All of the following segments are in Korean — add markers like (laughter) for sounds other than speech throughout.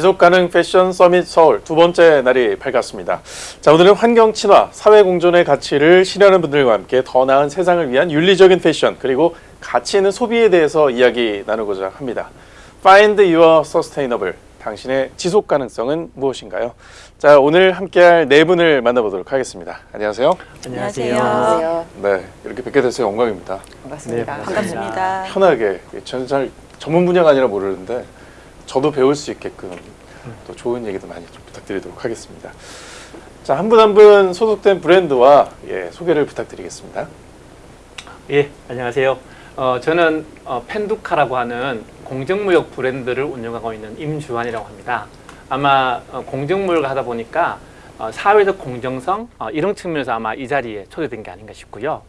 지속가능 패션 서밋 서울 두 번째 날이 밝았습니다. 자, 오늘은 환경 친화, 사회 공존의 가치를 실현하는 분들과 함께 더 나은 세상을 위한 윤리적인 패션 그리고 가치 있는 소비에 대해서 이야기 나누고자 합니다. Find your sustainable. 당신의 지속 가능성은 무엇인가요? 자, 오늘 함께할 네 분을 만나보도록 하겠습니다. 안녕하세요. 안녕하세요. 네, 이렇게 뵙게 돼서 영광입니다. 반갑습니다. 네, 반갑습니다. 편하게 저는 잘 전문 분야가 아니라 모르는데 저도 배울 수 있게끔 또 좋은 얘기도 많이 좀 부탁드리도록 하겠습니다. 자, 한 분 한 분 소속된 브랜드와 예, 소개를 부탁드리겠습니다. 예, 안녕하세요. 어, 저는 어, 펜두카라고 하는 공정무역 브랜드를 운영하고 있는 임주환이라고 합니다. 아마 어, 공정무역을 하다 보니까 어, 사회적 공정성 어, 이런 측면에서 아마 이 자리에 초대된 게 아닌가 싶고요.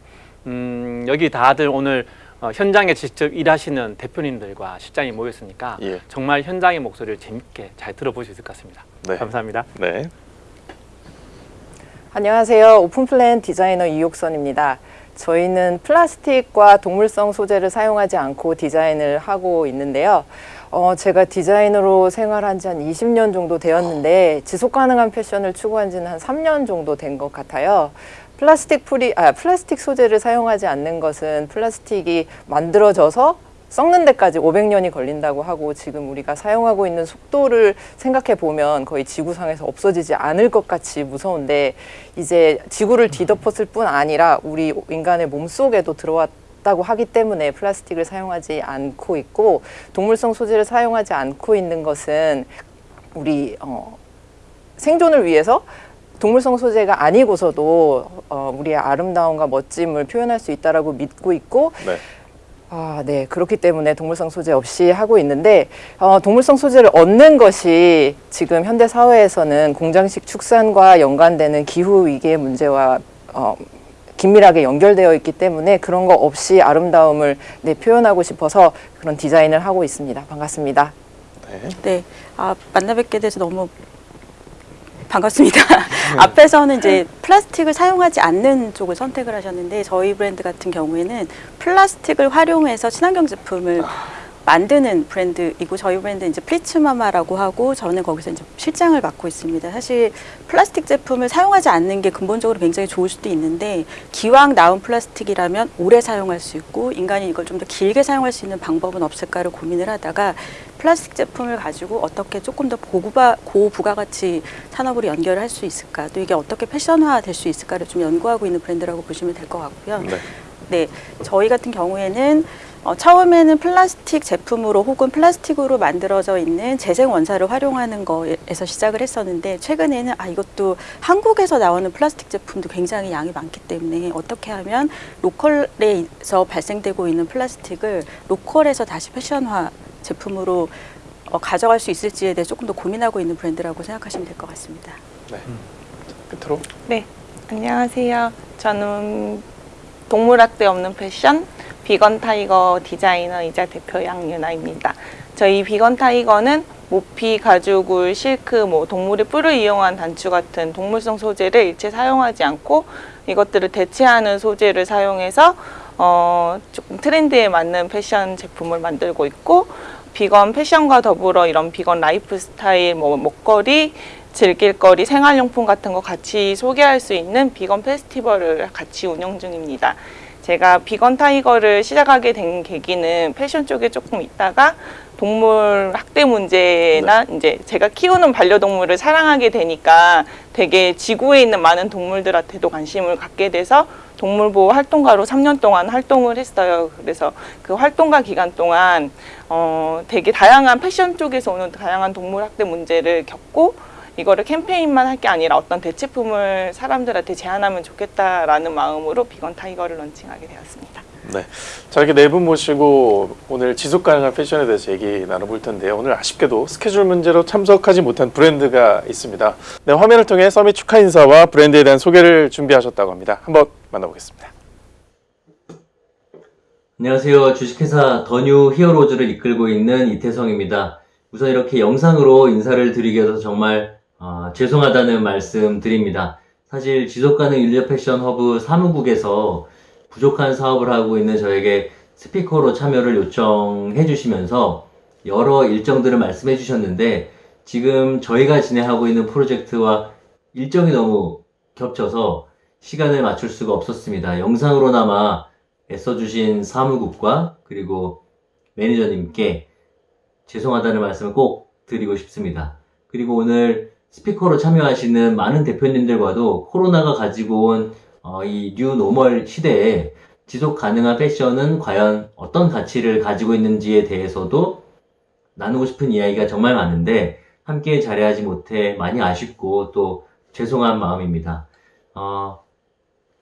음, 여기 다들 오늘 어, 현장에 직접 일하시는 대표님들과 실장이 모였으니까 예. 정말 현장의 목소리를 재밌게 잘 들어볼 수 있을 것 같습니다. 네. 감사합니다. 네. 안녕하세요. 오픈플랜 디자이너 이옥선입니다. 저희는 플라스틱과 동물성 소재를 사용하지 않고 디자인을 하고 있는데요. 어, 제가 디자이너로 생활한 지 한 20년 정도 되었는데 지속 가능한 패션을 추구한 지는 한 3년 정도 된 것 같아요. plastic free 아 플라스틱 소재를 사용하지 않는 것은 플라스틱이 만들어져서 썩는 데까지 500년이 걸린다고 하고 지금 우리가 사용하고 있는 속도를 생각해 보면 거의 지구상에서 없어지지 않을 것 같이 무서운데 이제 지구를 뒤덮었을 뿐 아니라 우리 인간의 몸 속에도 들어왔 다고 하기 때문에 플라스틱을 사용하지 않고 있고 동물성 소재를 사용하지 않고 있는 것은 우리 어, 생존을 위해서 동물성 소재가 아니고서도 어, 우리의 아름다움과 멋짐을 표현할 수 있다라고 믿고 있고 네. 아, 네. 그렇기 때문에 동물성 소재 없이 하고 있는데, 어, 동물성 소재를 얻는 것이 지금 현대 사회에서는 공장식 축산과 연관되는 기후 위기의 문제와 어, 긴밀하게 연결되어 있기 때문에 그런 거 없이 아름다움을 네, 표현하고 싶어서 그런 디자인을 하고 있습니다. 반갑습니다. 네. 네, 아, 만나 뵙게 돼서 너무 반갑습니다. (laughs) 앞에서는 이제 플라스틱을 사용하지 않는 쪽을 선택을 하셨는데 저희 브랜드 같은 경우에는 플라스틱을 활용해서 친환경 제품을 만드는 브랜드이고 저희 브랜드 이제 플리츠마마라고 하고 저는 거기서 이제 실장을 맡고 있습니다. 사실 플라스틱 제품을 사용하지 않는 게 근본적으로 굉장히 좋을 수도 있는데 기왕 나온 플라스틱이라면 오래 사용할 수 있고 인간이 이걸 좀 더 길게 사용할 수 있는 방법은 없을까를 고민을 하다가 플라스틱 제품을 가지고 어떻게 조금 더 고부가, 고부가가치 산업으로 연결할 수 있을까 또 이게 어떻게 패션화 될 수 있을까를 좀 연구하고 있는 브랜드라고 보시면 될 것 같고요. 네. 네, 저희 같은 경우에는 어, 처음에는 플라스틱 제품으로 혹은 플라스틱으로 만들어져 있는 재생 원사를 활용하는 거에서 시작을 했었는데 최근에는 아 이것도 한국에서 나오는 플라스틱 제품도 굉장히 양이 많기 때문에 어떻게 하면 local에서 발생되고 있는 플라스틱을 local에서 다시 패션화 제품으로 어, 가져갈 수 있을지에 대해 조금 더 고민하고 있는 브랜드라고 생각하시면 될 것 같습니다. 네. 끝으로 네, 안녕하세요. 저는 동물학대 없는 패션 비건 타이거 디자이너이자 대표 양윤아입니다. 저희 비건 타이거는 모피, 가죽 울, 실크, 뭐 동물의 뿔을 이용한 단추 같은 동물성 소재를 일체 사용하지 않고 이것들을 대체하는 소재를 사용해서 어, 조금 트렌드에 맞는 패션 제품을 만들고 있고 비건 패션과 더불어 이런 비건 라이프 스타일, 뭐 먹거리, 즐길거리, 생활용품 같은 거 같이 소개할 수 있는 비건 페스티벌을 같이 운영 중입니다. 제가 비건 타이거를 시작하게 된 계기는 패션 쪽에 조금 있다가 동물 학대 문제나 이제 제가 키우는 반려동물을 사랑하게 되니까 되게 지구에 있는 많은 동물들한테도 관심을 갖게 돼서 동물보호 활동가로 3년 동안 활동을 했어요. 그래서 그 활동가 기간 동안 어 되게 다양한 패션 쪽에서 오는 다양한 동물 학대 문제를 겪고 이거를 캠페인만 할 게 아니라 어떤 대체품을 사람들한테 제안하면 좋겠다라는 마음으로 비건 타이거를 런칭하게 되었습니다. 네. 자, 이렇게 네 분 모시고 오늘 지속 가능한 패션에 대해서 얘기 나눠볼 텐데요. 오늘 아쉽게도 스케줄 문제로 참석하지 못한 브랜드가 있습니다. 네, 화면을 통해 서밋 축하 인사와 브랜드에 대한 소개를 준비하셨다고 합니다. 한번 만나보겠습니다. 안녕하세요. 주식회사 더뉴 히어로즈를 이끌고 있는 이태성입니다. 우선 이렇게 영상으로 인사를 드리게 돼서 정말 어, 죄송하다는 말씀 드립니다. 사실 지속가능 윤리적 패션 허브 사무국에서 부족한 사업을 하고 있는 저에게 스피커로 참여를 요청해 주시면서 여러 일정들을 말씀해 주셨는데 지금 저희가 진행하고 있는 프로젝트와 일정이 너무 겹쳐서 시간을 맞출 수가 없었습니다. 영상으로나마 애써주신 사무국과 그리고 매니저님께 죄송하다는 말씀을 꼭 드리고 싶습니다. 그리고 오늘 스피커로 참여하시는 많은 대표님들과도 코로나가 가지고 온 어, 이 뉴노멀 시대에 지속 가능한 패션은 과연 어떤 가치를 가지고 있는지에 대해서도 나누고 싶은 이야기가 정말 많은데 함께 자리하지 못해 많이 아쉽고 또 죄송한 마음입니다. 어,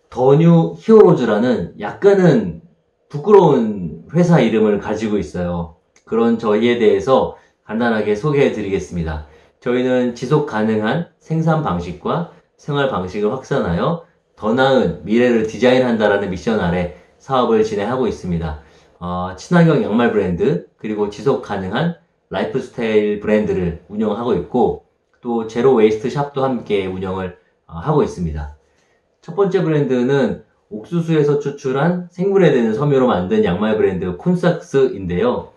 더뉴 히어로즈라는 약간은 부끄러운 회사 이름을 가지고 있어요. 그런 저희에 대해서 간단하게 소개해 드리겠습니다. 저희는 지속 가능한 생산 방식과 생활 방식을 확산하여 더 나은 미래를 디자인한다라는 미션 아래 사업을 진행하고 있습니다. 어, 친환경 양말 브랜드, 그리고 지속 가능한 라이프 스타일 브랜드를 운영하고 있고, 또 zero waste shop도 함께 운영을 어, 하고 있습니다. 첫 번째 브랜드는 옥수수에서 추출한 생분해 되는 섬유로 만든 양말 브랜드 콘삭스인데요.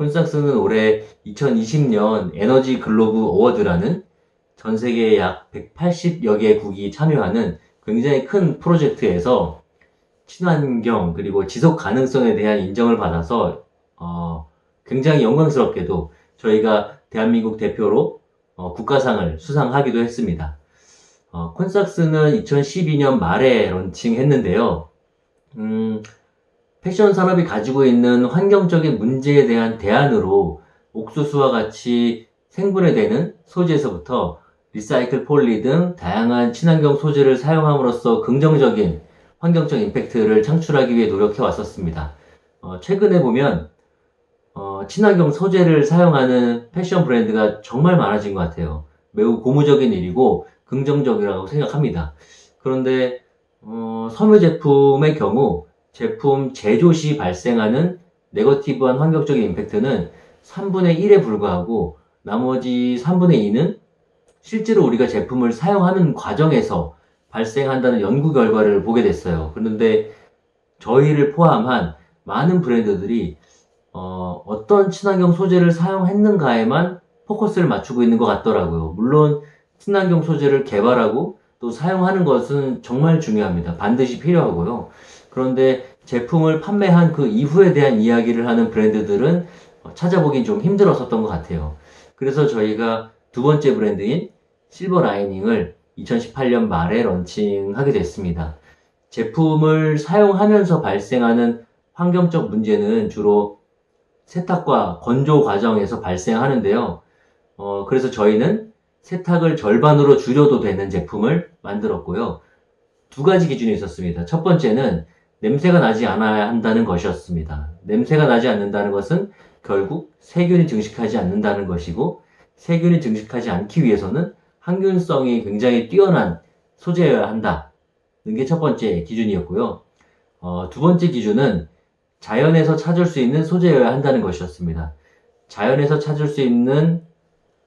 콘삭스는 올해 2020년 에너지 글로브 어워드라는 전 세계 약 180여 개국이 참여하는 굉장히 큰 프로젝트에서 친환경 그리고 지속 가능성에 대한 인정을 받아서 어, 굉장히 영광스럽게도 저희가 대한민국 대표로 어, 국가상을 수상하기도 했습니다. 어, 콘삭스는 2012년 말에 런칭했는데요. 음, 패션 산업이 가지고 있는 환경적인 문제에 대한 대안으로 옥수수와 같이 생분해 되는 소재에서부터 리사이클 폴리 등 다양한 친환경 소재를 사용함으로써 긍정적인 환경적 임팩트를 창출하기 위해 노력해 왔었습니다. 어, 최근에 보면 어, 친환경 소재를 사용하는 패션 브랜드가 정말 많아진 것 같아요. 매우 고무적인 일이고 긍정적이라고 생각합니다. 그런데 어, 섬유 제품의 경우 제품 제조 시 발생하는 네거티브한 환경적인 임팩트는 3분의 1에 불과하고 나머지 3분의 2는 실제로 우리가 제품을 사용하는 과정에서 발생한다는 연구 결과를 보게 됐어요. 그런데 저희를 포함한 많은 브랜드들이 어, 어떤 친환경 소재를 사용했는가에만 포커스를 맞추고 있는 것 같더라고요. 물론 친환경 소재를 개발하고 또 사용하는 것은 정말 중요합니다. 반드시 필요하고요. 그런데 제품을 판매한 그 이후에 대한 이야기를 하는 브랜드들은 찾아보긴 좀 힘들었었던 것 같아요. 그래서 저희가 두 번째 브랜드인 실버 라이닝을 2018년 말에 런칭하게 됐습니다. 제품을 사용하면서 발생하는 환경적 문제는 주로 세탁과 건조 과정에서 발생하는데요. 어, 그래서 저희는 세탁을 절반으로 줄여도 되는 제품을 만들었고요. 두 가지 기준이 있었습니다. 첫 번째는 냄새가 나지 않아야 한다는 것이었습니다. 냄새가 나지 않는다는 것은 결국 세균이 증식하지 않는다는 것이고 세균이 증식하지 않기 위해서는 항균성이 굉장히 뛰어난 소재여야 한다는 게 첫 번째 기준이었고요. 어, 두 번째 기준은 자연에서 찾을 수 있는 소재여야 한다는 것이었습니다. 자연에서 찾을 수 있는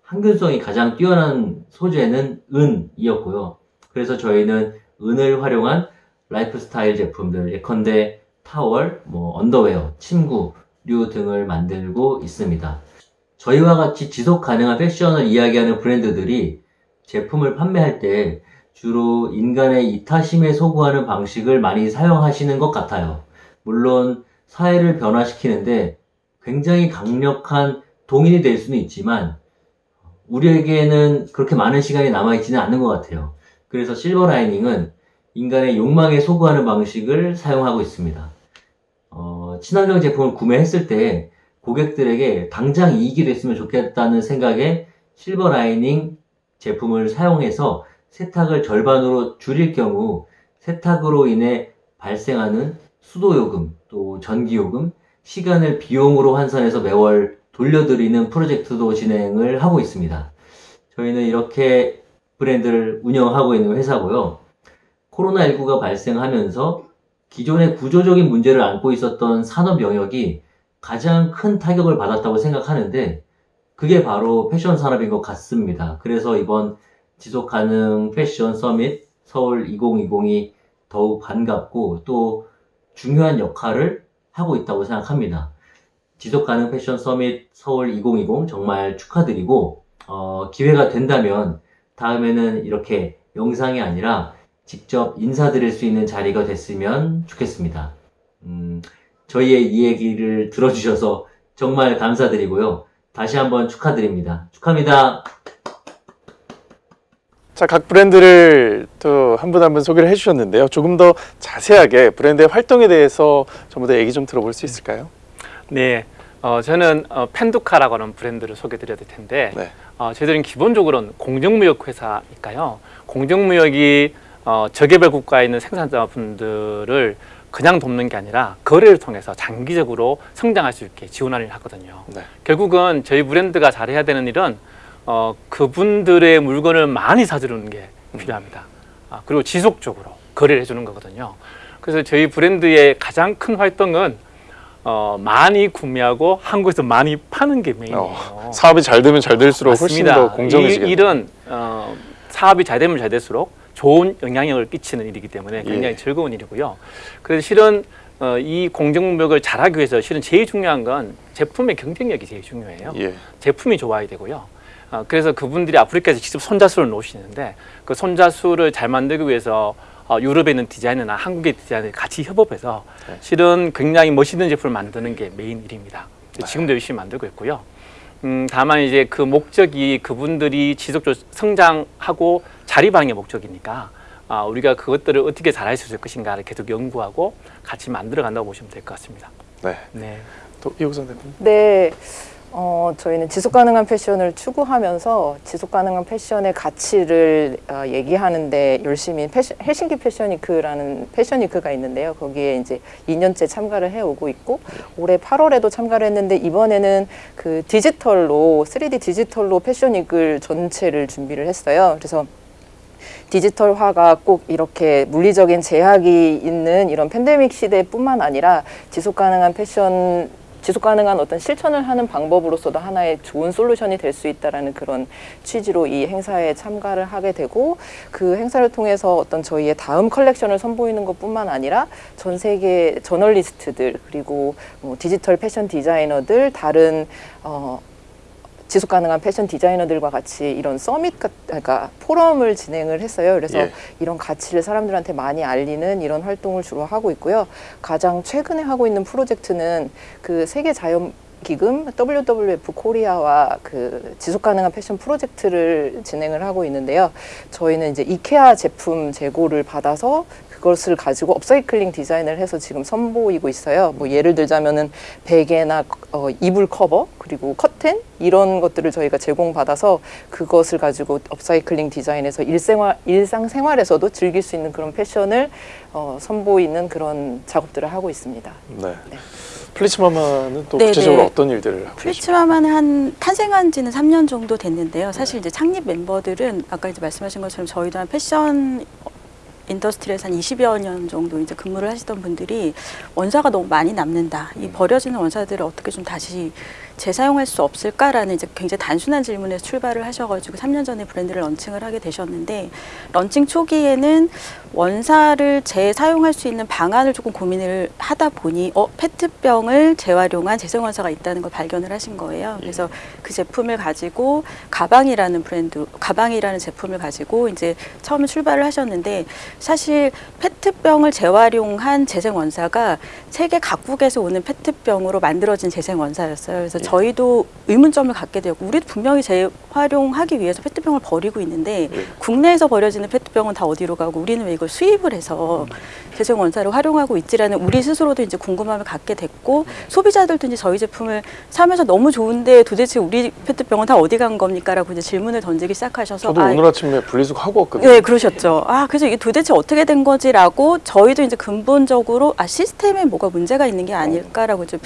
항균성이 가장 뛰어난 소재는 은이었고요. 그래서 저희는 은을 활용한 라이프 스타일 제품들, 예컨대 타월, 뭐 언더웨어, 침구류 등을 만들고 있습니다. 저희와 같이 지속 가능한 패션을 이야기하는 브랜드들이 제품을 판매할 때 주로 인간의 이타심에 소구하는 방식을 많이 사용하시는 것 같아요. 물론 사회를 변화시키는데 굉장히 강력한 동인이 될 수는 있지만 우리에게는 그렇게 많은 시간이 남아있지는 않는 것 같아요. 그래서 실버 라이닝은 인간의 욕망에 소구하는 방식을 사용하고 있습니다. 어, 친환경 제품을 구매했을 때 고객들에게 당장 이익이 됐으면 좋겠다는 생각에 실버 라이닝 제품을 사용해서 세탁을 절반으로 줄일 경우 세탁으로 인해 발생하는 수도요금, 또 전기요금, 시간을 비용으로 환산해서 매월 돌려드리는 프로젝트도 진행을 하고 있습니다. 저희는 이렇게 브랜드를 운영하고 있는 회사고요. 코로나19가 발생하면서 기존의 구조적인 문제를 안고 있었던 산업 영역이 가장 큰 타격을 받았다고 생각하는데 그게 바로 패션 산업인 것 같습니다. 그래서 이번 지속 가능 패션 서밋 서울 2020이 더욱 반갑고 또 중요한 역할을 하고 있다고 생각합니다. 지속 가능 패션 서밋 서울 2020 정말 축하드리고 어, 기회가 된다면 다음에는 이렇게 영상이 아니라 직접 인사드릴 수 있는 자리가 됐으면 좋겠습니다. 음, 저희의 이 얘기를 들어주셔서 정말 감사드리고요. 다시 한번 축하드립니다. 축하합니다. 자, 각 브랜드를 또 한 분 한 분 소개를 해주셨는데요. 조금 더 자세하게 브랜드의 활동에 대해서 전부 다 얘기 좀 들어볼 수 있을까요? 네, 어, 저는 어, 펜두카라고 하는 브랜드를 소개드려야 될 텐데 네. 어, 저희들은 기본적으로는 공정무역 회사니까요. 공정무역이 어, 저개발 국가에 있는 생산자분들을 그냥 돕는 게 아니라 거래를 통해서 장기적으로 성장할 수 있게 지원하는 일을 하거든요. 네. 결국은 저희 브랜드가 잘해야 되는 일은 어, 그분들의 물건을 많이 사주는 게 필요합니다. 아, 그리고 지속적으로 거래를 해주는 거거든요. 그래서 저희 브랜드의 가장 큰 활동은 어, 많이 구매하고 한국에서 많이 파는 게 메인이에요. 어, 사업이 잘 되면 잘 될수록 훨씬 더이 공정해지겠네요. 일은 어, 사업이 잘 되면 잘 될수록 좋은 영향력을 끼치는 일이기 때문에 굉장히 예. 즐거운 일이고요. 그래서 실은 어, 이 공정무역을 잘하기 위해서 실은 제일 중요한 건 제품의 경쟁력이 제일 중요해요. 예. 제품이 좋아야 되고요. 어, 그래서 그분들이 아프리카에서 직접 손자수를 놓으시는데 그 손자수를 잘 만들기 위해서 어, 유럽에 있는 디자이너나 한국의 디자이너 같이 협업해서 네. 실은 굉장히 멋있는 제품을 만드는 게 메인 일입니다. 지금도 열심히 만들고 있고요. 음, 다만 이제 그 목적이 그분들이 지속적으로 성장하고 자리방의 목적이니까 아, 우리가 그것들을 어떻게 잘할 수 있을 것인가를 계속 연구하고 같이 만들어 간다고 보시면 될 것 같습니다. 네. 네. 또 이호선 대표님. 네. 어, 저희는 지속 가능한 패션을 추구하면서 지속 가능한 패션의 가치를 어, 얘기하는데 열심히 패션, 헬싱키 패션위크라는 패션위크가 있는데요. 거기에 이제 2년째 참가를 해오고 있고 올해 8월에도 참가를 했는데 이번에는 그 디지털로 3D 디지털로 패션위크를 전체를 준비를 했어요. 그래서 디지털화가 꼭 이렇게 물리적인 제약이 있는 이런 팬데믹 시대뿐만 아니라 지속 가능한 패션 지속 가능한 어떤 실천을 하는 방법으로서도 하나의 좋은 솔루션이 될 수 있다라는 그런 취지로 이 행사에 참가를 하게 되고 그 행사를 통해서 어떤 저희의 다음 컬렉션을 선보이는 것뿐만 아니라 전 세계 저널리스트들 그리고 뭐 디지털 패션 디자이너들 다른 어 지속 가능한 패션 디자이너들과 같이 이런 summit 같 그러니까 포럼을 진행을 했어요. 그래서 예. 이런 가치를 사람들한테 많이 알리는 이런 활동을 주로 하고 있고요. 가장 최근에 하고 있는 프로젝트는 그 세계 자연 기금 WWF 코리아와 그 지속 가능한 패션 프로젝트를 진행을 하고 있는데요. 저희는 이제 이케아 제품 재고를 받아서 그것을 가지고 업사이클링 디자인을 해서 지금 선보이고 있어요. 뭐 예를 들자면은 베개나 어, 이불 커버 그리고 커튼 이런 것들을 저희가 제공받아서 그것을 가지고 업사이클링 디자인해서 일생활 일상 생활에서도 즐길 수 있는 그런 패션을 어, 선보이는 그런 작업들을 하고 있습니다. 네. 플리츠마마는 또 네, 구체적으로 네. 어떤 일들을 하고? 플리츠마마는 한 탄생한 지는 3년 정도 됐는데요. 사실 이제 창립 멤버들은 아까 이제 말씀하신 것처럼 저희도 한 패션 industry에서 한 20여 년 정도 이제 근무를 하시던 분들이 원사가 너무 많이 남는다. 이 버려지는 원사들을 어떻게 좀 다시 재사용할 수 없을까라는 이제 굉장히 단순한 질문에서 출발을 하셔가지고 3년 전에 브랜드를 런칭을 하게 되셨는데 런칭 초기에는 원사를 재사용할 수 있는 방안을 조금 고민을 하다 보니 어 페트병을 재활용한 재생원사가 있다는 걸 발견을 하신 거예요. 그래서 그 제품을 가지고 가방이라는 브랜드 가방이라는 제품을 가지고 이제 처음에 출발을 하셨는데 사실 페트병을 재활용한 재생원사가 세계 각국에서 오는 페트병으로 만들어진 재생원사였어요. 그래서 저희도 의문점을 갖게 되었고 우리도 분명히 재활용하기 위해서 페트병을 버리고 있는데 국내에서 버려지는 페트병은 다 어디로 가고 우리는 왜 이걸 수입을 해서 재생 원사를 활용하고 있지라는 우리 스스로도 이제 궁금함을 갖게 됐고 소비자들도 이제 저희 제품을 사면서 너무 좋은데 도대체 우리 페트병은 다 어디 간 겁니까라고 이제 질문을 던지기 시작하셔서 저도 아, 오늘 아침에 분리수거 하고 왔거든요. 네, 그러셨죠. 아, 그래서 이게 도대체 어떻게 된 거지라고 저희도 이제 근본적으로 아, 시스템에 뭐가 문제가 있는 게 아닐까라고 좀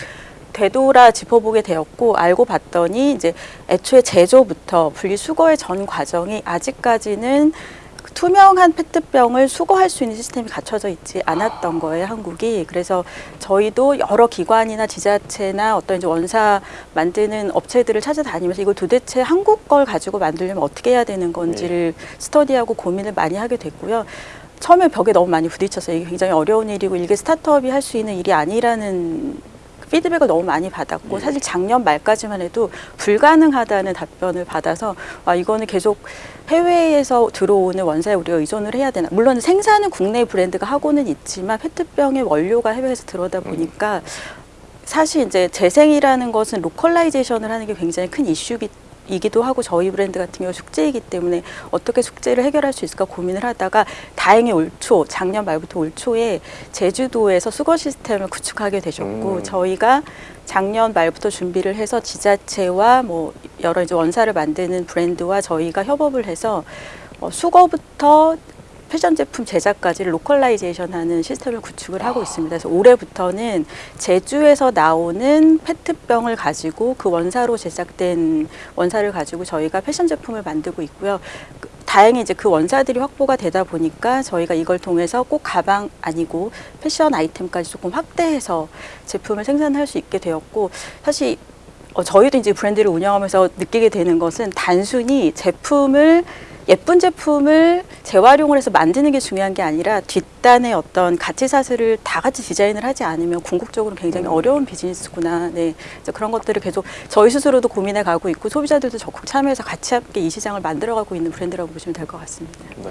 되돌아 짚어보게 되었고 알고 봤더니 이제 애초에 제조부터 분리수거의 전 과정이 아직까지는 투명한 페트병을 수거할 수 있는 시스템이 갖춰져 있지 않았던 거예요, 한국이. 그래서 저희도 여러 기관이나 지자체나 어떤 이제 원사 만드는 업체들을 찾아다니면서 이걸 도대체 한국 걸 가지고 만들려면 어떻게 해야 되는 건지를 스터디하고 고민을 많이 하게 됐고요. 처음에 벽에 너무 많이 부딪혔어요. 이게 굉장히 어려운 일이고 이게 스타트업이 할 수 있는 일이 아니라는 피드백을 너무 많이 받았고 사실 작년 말까지만 해도 불가능하다는 답변을 받아서 아 이거는 계속 해외에서 들어오는 원사에 우리가 의존을 해야 되나. 물론 생산은 국내 브랜드가 하고는 있지만 페트병의 원료가 해외에서 들어오다 보니까 사실 이제 재생이라는 것은 localization을 하는 게 굉장히 큰 이슈기 이기도 하고 저희 브랜드 같은 경우 숙제이기 때문에 어떻게 숙제를 해결할 수 있을까 고민을 하다가 다행히 올 초 작년 말부터 올 초에 제주도에서 수거 시스템을 구축하게 되셨고 음. 저희가 작년 말부터 준비를 해서 지자체와 뭐 여러 이제 원사를 만드는 브랜드와 저희가 협업을 해서 어, 수거부터 패션 제품 제작까지 localization 하는 시스템을 구축을 하고 있습니다. 그래서 올해부터는 제주에서 나오는 페트병을 가지고 그 원사로 제작된 원사를 가지고 저희가 패션 제품을 만들고 있고요. 그- 다행히 이제 그 원사들이 확보가 되다 보니까 저희가 이걸 통해서 꼭 가방 아니고 패션 아이템까지 조금 확대해서 제품을 생산할 수 있게 되었고 사실 어, 저희도 이제 브랜드를 운영하면서 느끼게 되는 것은 단순히 제품을 예쁜 제품을 재활용을 해서 만드는 게 중요한 게 아니라 뒷단의 어떤 가치 사슬을 다 같이 디자인을 하지 않으면 궁극적으로 굉장히 어려운 비즈니스구나. 네. 그런 것들을 계속 저희 스스로도 고민해 가고 있고 소비자들도 적극 참여해서 같이 함께 이 시장을 만들어 가고 있는 브랜드라고 보시면 될 것 같습니다. 네.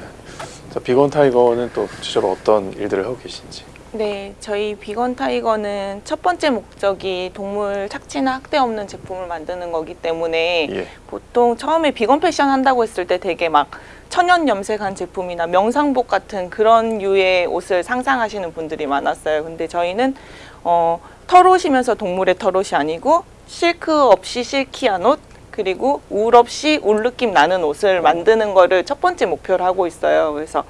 자, 비건 타이거는 또 구체적으로 어떤 일들을 하고 계신지. 네, 저희 비건 타이거는 첫 번째 목적이 동물 착취나 학대 없는 제품을 만드는 거기 때문에 예. 보통 처음에 비건 패션 한다고 했을 때 되게 막 천연 염색한 제품이나 명상복 같은 그런 류의 옷을 상상하시는 분들이 많았어요. 근데 저희는 어, 털옷이면서 동물의 털옷이 아니고 실크 없이 silky한 옷 그리고 울 없이 울 느낌 나는 옷을 만드는 거를 첫 번째 목표로 하고 있어요. 그래서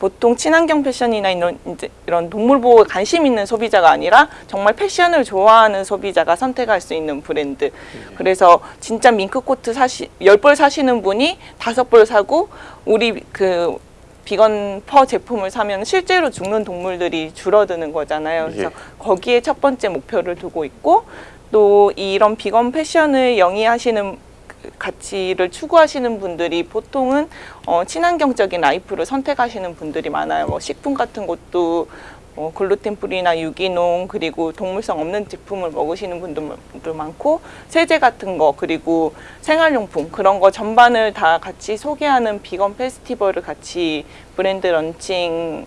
보통 친환경 패션이나 이런, 이제 이런 동물 보호에 관심 있는 소비자가 아니라 정말 패션을 좋아하는 소비자가 선택할 수 있는 브랜드. 그래서 진짜 밍크 코트 사시 열 벌 사시는 분이 다섯 벌 사고 우리 그 비건 fur 제품을 사면 실제로 죽는 동물들이 줄어드는 거잖아요. 그래서 예. 거기에 첫 번째 목표를 두고 있고 또 이런 비건 패션을 영위하시는 그 가치를 추구하시는 분들이 보통은 어, 친환경적인 life를 선택하시는 분들이 많아요. 뭐 식품 같은 것도 어, 글루텐 프리나 유기농 그리고 동물성 없는 제품을 먹으시는 분들도 많고 세제 같은 거 그리고 생활용품 그런 거 전반을 다 같이 소개하는 비건 페스티벌을 같이 브랜드 런칭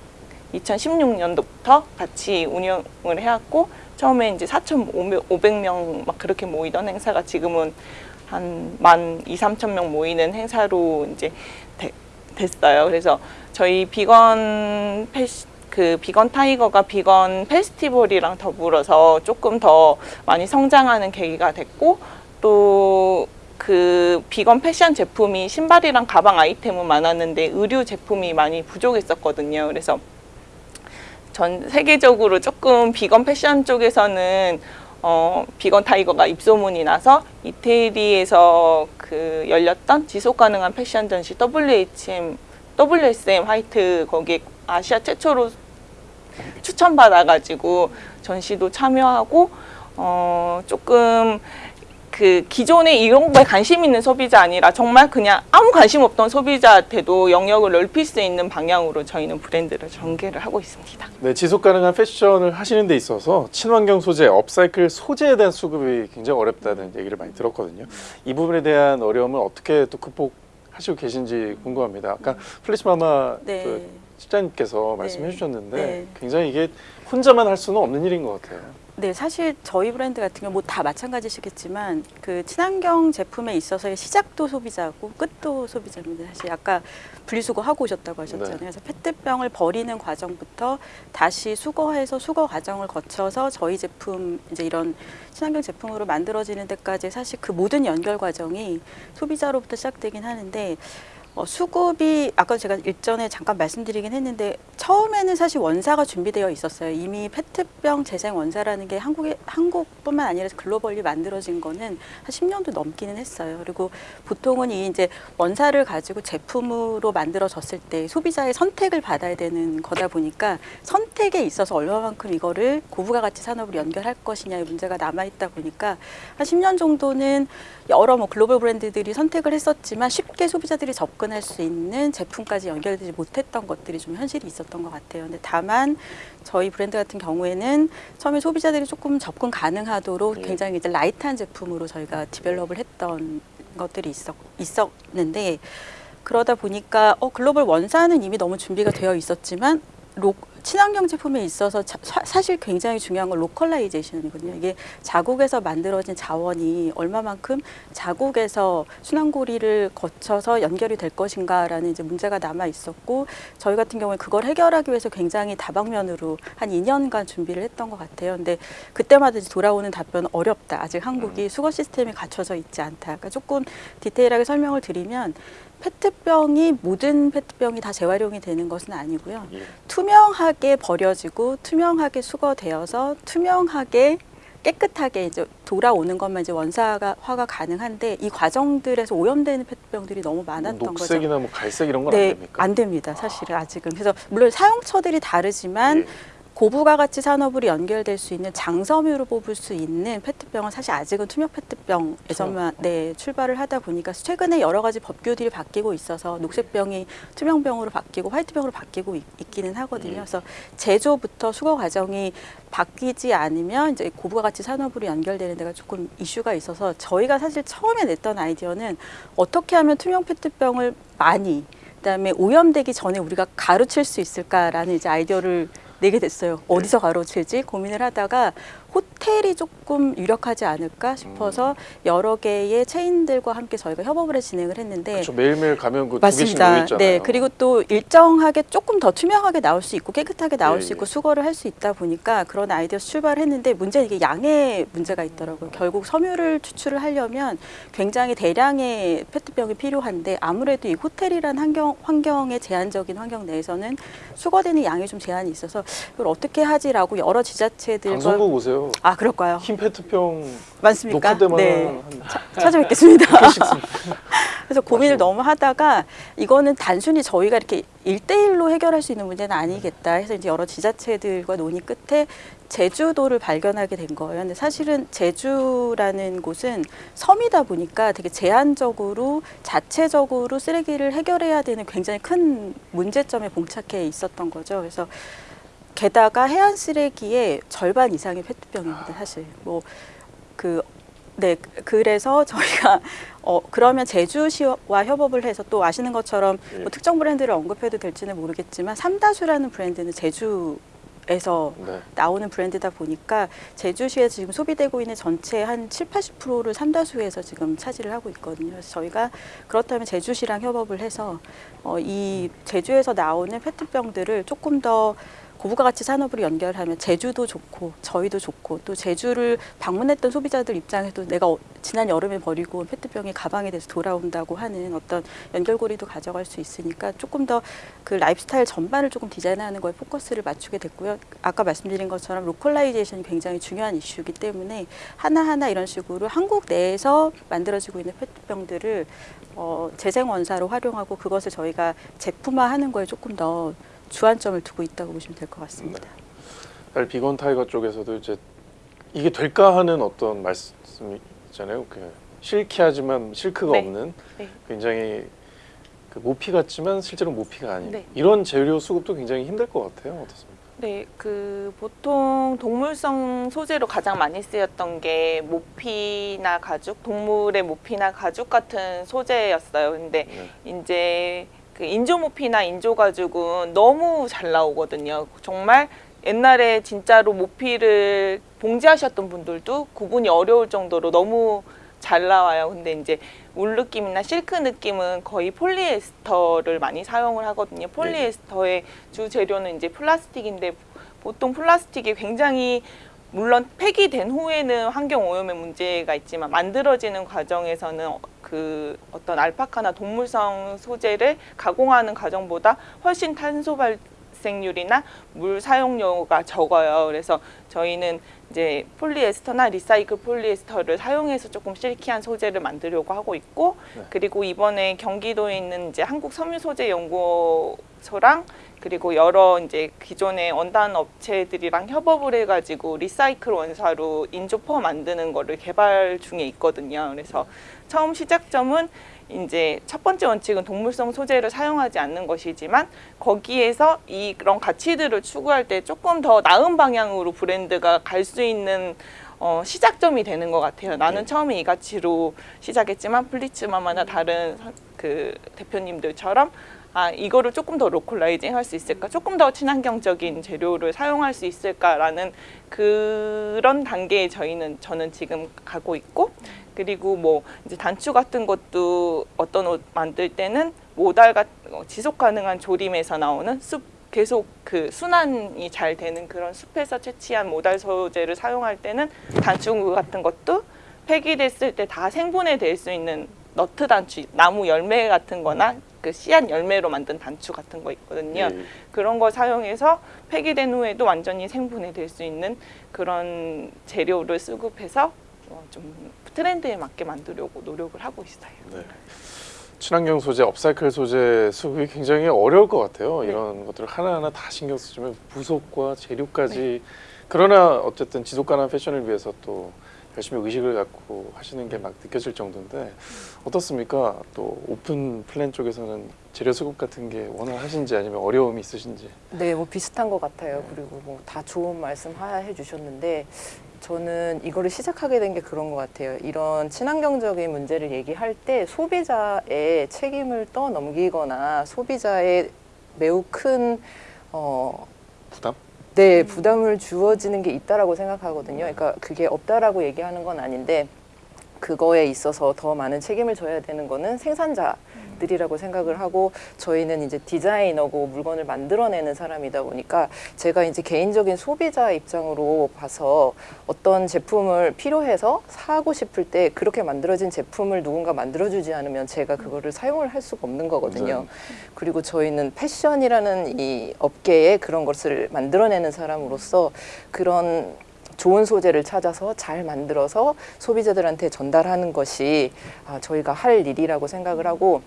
2016년도부터 같이 운영을 해왔고 처음에 이제 4,500명 막 그렇게 모이던 행사가 지금은 한만 2, 3천 명 모이는 행사로 이제 되- 됐어요. 그래서 저희 비건 패시 그 비건 타이거가 비건 페스티벌이랑 더불어서 조금 더 많이 성장하는 계기가 됐고 또 그 비건 패션 제품이 신발이랑 가방 아이템은 많았는데 의류 제품이 많이 부족했었거든요. 그래서 전 세계적으로 조금 비건 패션 쪽에서는 어, 비건 타이거가 입소문이 나서 이태리에서 그 열렸던 지속 가능한 패션 전시 WHM, WSM 화이트 거기에 아시아 최초로 추천받아가지고 전시도 참여하고 어, 조금 그 기존에 이런 거에 관심 있는 소비자 아니라 정말 그냥 아무 관심 없던 소비자한테도 영역을 넓힐 수 있는 방향으로 저희는 브랜드를 전개를 하고 있습니다. 네, 지속 가능한 패션을 하시는 데 있어서 친환경 소재, 업사이클 소재에 대한 수급이 굉장히 어렵다는 얘기를 많이 들었거든요. 이 부분에 대한 어려움을 어떻게 또 극복하시고 계신지 궁금합니다. 아까 플래시마마 네. 그 실장님께서 네. 말씀해 주셨는데 네. 굉장히 이게 혼자만 할 수는 없는 일인 것 같아요. 네, 사실 저희 브랜드 같은 경우 뭐 다 마찬가지시겠지만 그 친환경 제품에 있어서의 시작도 소비자고 끝도 소비자입니다. 사실 아까 분리수거 하고 오셨다고 하셨잖아요. 네. 그래서 페트병을 버리는 과정부터 다시 수거해서 수거 과정을 거쳐서 저희 제품 이제 이런 친환경 제품으로 만들어지는 데까지 사실 그 모든 연결 과정이 소비자로부터 시작되긴 하는데 어, 수급이 아까 제가 일전에 잠깐 말씀드리긴 했는데 처음에는 사실 원사가 준비되어 있었어요. 이미 페트병 재생 원사라는 게 한국에 한국뿐만 아니라 글로벌리 만들어진 거는 한 10년도 넘기는 했어요. 그리고 보통은 이 이제 원사를 가지고 제품으로 만들어졌을 때 소비자의 선택을 받아야 되는 거다 보니까 선택에 있어서 얼마만큼 이거를 고부가 가치 산업으로 연결할 것이냐의 문제가 남아 있다 보니까 한 10년 정도는 여러 뭐 글로벌 브랜드들이 선택을 했었지만 쉽게 소비자들이 접근 접근할 수 있는 제품까지 연결되지 못했던 것들이 좀 현실이 있었던 것 같아요. 근데 다만 저희 브랜드 같은 경우에는 처음에 소비자들이 조금 접근 가능하도록 예. 굉장히 이제 light한 제품으로 저희가 develop을 했던 것들이 있었, 있었는데 그러다 보니까 어, 글로벌 원사는 이미 너무 준비가 되어 있었지만 로, 친환경 제품에 있어서 자- 사, 사실 굉장히 중요한 건 localization이거든요. 이게 자국에서 만들어진 자원이 얼마만큼 자국에서 순환고리를 거쳐서 연결이 될 것인가라는 이제 문제가 남아 있었고 저희 같은 경우에 그걸 해결하기 위해서 굉장히 다방면으로 한 2년간 준비를 했던 것 같아요. 근데 그때마다 이제 돌아오는 답변은 어렵다. 아직 한국이 수거 시스템이 갖춰져 있지 않다. 그러니까 조금 디테일하게 설명을 드리면 페트병이 모든 페트병이 다 재활용이 되는 것은 아니고요. 예. 투명하게 버려지고 투명하게 수거되어서 투명하게 깨끗하게 이제 돌아오는 것만 이제 원사가 화가 가능한데 이 과정들에서 오염되는 페트병들이 너무 많았던 거죠. 녹색이나 뭐 갈색 이런 건안 네, 됩니까? 안 됩니다. 사실은 아 직은. 그래서 물론 사용처들이 다르지만 예. 고부가 가치 산업으로 연결될 수 있는 장섬유로 뽑을 수 있는 페트병은 사실 아직은 투명 페트병에서만 네, 출발을 하다 보니까 최근에 여러 가지 법규들이 바뀌고 있어서 녹색병이 투명병으로 바뀌고 화이트병으로 바뀌고 있, 있기는 하거든요. 예. 그래서 제조부터 수거 과정이 바뀌지 않으면 이제 고부가 가치 산업으로 연결되는 데가 조금 이슈가 있어서 저희가 사실 처음에 냈던 아이디어는 어떻게 하면 투명 페트병을 많이 그다음에 오염되기 전에 우리가 가로칠 수 있을까라는 이제 아이디어를 내게 됐어요. 어디서 가로칠지 고민을 하다가 호텔이 조금 유력하지 않을까 싶어서 여러 개의 체인들과 함께 저희가 협업을 해 진행을 했는데 그렇죠. 매일매일 가면 그두 개씩 놓여 맞습니다. 있잖아요. 네, 그리고 또 일정하게 조금 더 투명하게 나올 수 있고 깨끗하게 나올 예, 수 있고 예. 수거를 할 수 있다 보니까 그런 아이디어에서 출발을 했는데 문제는 이게 양의 문제가 있더라고요. 결국 섬유를 추출을 하려면 굉장히 대량의 페트병이 필요한데 아무래도 이 호텔이란 환경 환경의 제한적인 환경 내에서는 수거되는 양이 좀 제한이 있어서 이걸 어떻게 하지라고 여러 지자체들과 방송국 오세요. 아 그럴까요? 흰 페트병 많습니까? 녹화 때만 네. 한 찾아뵙겠습니다. (laughs) 그래서 고민을. 너무 하다가 이거는 단순히 저희가 이렇게 일대일로 해결할 수 있는 문제는 아니겠다 해서 이제 여러 지자체들과 논의 끝에 제주도를 발견하게 된 거예요. 근데 사실은 제주라는 곳은 섬이다 보니까 되게 제한적으로 자체적으로 쓰레기를 해결해야 되는 굉장히 큰 문제점에 봉착해 있었던 거죠. 그래서 게다가 해안 쓰레기의 절반 이상이 페트병입니다. 사실 뭐 그 네, 그래서 저희가 (laughs) 어 그러면 제주시와 협업을 해서 또 아시는 것처럼 예. 뭐 특정 브랜드를 언급해도 될지는 모르겠지만 삼다수라는 브랜드는 제주 에서 네. 나오는 브랜드다 보니까 제주시에 지금 소비되고 있는 전체 한 7, 80%를 삼다수에서 지금 차지를 하고 있거든요. 그래서 저희가 그렇다면 제주시랑 협업을 해서 어, 이 제주에서 나오는 페트병들을 조금 더 고부가 가치 산업으로 연결하면 제주도 좋고 저희도 좋고 또 제주를 방문했던 소비자들 입장에도 내가 어- 지난 여름에 버리고 온 페트병이 가방이 돼서 돌아온다고 하는 어떤 연결고리도 가져갈 수 있으니까 조금 더 그 라이프스타일 전반을 조금 디자인하는 거에 포커스를 맞추게 됐고요. 아까 말씀드린 것처럼 localization이 굉장히 중요한 이슈이기 때문에 하나하나 이런 식으로 한국 내에서 만들어지고 있는 페트병들을 어, 재생 원사로 활용하고 그것을 저희가 제품화하는 거에 조금 더 주안점을 두고 있다고 보시면 될 것 같습니다. 사실 비건 타이거 쪽에서도 이제 이게 될까 하는 어떤 말씀이 있잖아요. 그 silky하지만 실크가 네. 없는 네. 굉장히 그 모피 같지만 실제로 모피가 아닌 네. 이런 재료 수급도 굉장히 힘들 것 같아요. 어떻습니까? 네, 그 보통 동물성 소재로 가장 많이 쓰였던 게 모피나 가죽, 동물의 모피나 가죽 같은 소재였어요. 근데 네. 이제 그 인조 모피나 인조 가죽은 너무 잘 나오거든요. 정말 옛날에 진짜로 모피를 봉제하셨던 분들도 구분이 어려울 정도로 너무 잘 나와요. 근데 이제 울 느낌이나 실크 느낌은 거의 폴리에스터를 많이 사용을 하거든요. 폴리에스터의 주 재료는 이제 플라스틱인데 보통 플라스틱이 굉장히 물론 폐기된 후에는 환경 오염의 문제가 있지만 만들어지는 과정에서는 어- 그 어떤 알파카나 동물성 소재를 가공하는 과정보다 훨씬 탄소 발생률이나 물 사용료가 적어요. 그래서 저희는 이제 폴리에스터나 리사이클 폴리에스터를 사용해서 조금 실키한 소재를 만들려고 하고 있고 네. 그리고 이번에 경기도에 있는 이제 한국 섬유 소재 연구소랑 그리고 여러 이제 기존의 원단 업체들이랑 협업을 해가지고 recycle 원사로 인조 fur 만드는 거를 개발 중에 있거든요. 그래서 처음 시작점은 이제 첫 번째 원칙은 동물성 소재를 사용하지 않는 것이지만 거기에서 이런 가치들을 추구할 때 조금 더 나은 방향으로 브랜드가 갈 수 있는 어, 시작점이 되는 것 같아요. 나는 네. 처음에 이 가치로 시작했지만 플리츠마마나 다른 선- 그 대표님들처럼 아 이거를 조금 더 localizing 할 수 있을까? 조금 더 친환경적인 재료를 사용할 수 있을까라는 그런 단계에 저희는 저는 지금 가고 있고 그리고 뭐 이제 단추 같은 것도 어떤 옷 만들 때는 modal 같 어, 지속 가능한 조림에서 나오는 숲 계속 그 순환이 잘 되는 그런 숲에서 채취한 modal 소재를 사용할 때는 단추 같은 것도 폐기됐을 때 다 생분해 될 수 있는 너트 단추, 나무 열매 같은 거나 그 씨앗 열매로 만든 단추 같은 거 있거든요. 예. 그런 걸 사용해서 폐기된 후에도 완전히 생분해 될 수 있는 그런 재료를 수급해서 어, 좀 트렌드에 맞게 만들려고 노력을 하고 있어요. 네. 친환경 소재, 업사이클 소재 수급이 굉장히 어려울 것 같아요. 네. 이런 것들을 하나하나 다 신경 쓰시면 부속과 재료까지 그러나 어쨌든 지속 가능한 패션을 위해서 또 열심히 의식을 갖고 하시는 게 막 느껴질 정도인데 어떻습니까? 또 오픈 플랜 쪽에서는 재료 수급 같은 게 원활하신지 아니면 어려움이 있으신지 네, 뭐 비슷한 것 같아요. 그리고 뭐 다 좋은 말씀 하- 해주셨는데 저는 이거를 시작하게 된 게 그런 것 같아요. 이런 친환경적인 문제를 얘기할 때 소비자의 책임을 떠넘기거나 소비자의 매우 큰 어? 네, 부담을 주어지는 게 있다라고 생각하거든요. 그러니까 그게 없다라고 얘기하는 건 아닌데 그거에 있어서 더 많은 책임을 져야 되는 거는 생산자 들이라고 생각을 하고 저희는 이제 디자이너고 물건을 만들어내는 사람이다 보니까 제가 이제 개인적인 소비자 입장으로 봐서 어떤 제품을 필요해서 사고 싶을 때 그렇게 만들어진 제품을 누군가 만들어주지 않으면 제가 그거를 사용을 할 수가 없는 거거든요. 그리고 저희는 패션이라는 이 업계에 그런 것을 만들어내는 사람으로서 그런 좋은 소재를 찾아서 잘 만들어서 소비자들한테 전달하는 것이 아, 저희가 할 일이라고 생각을 하고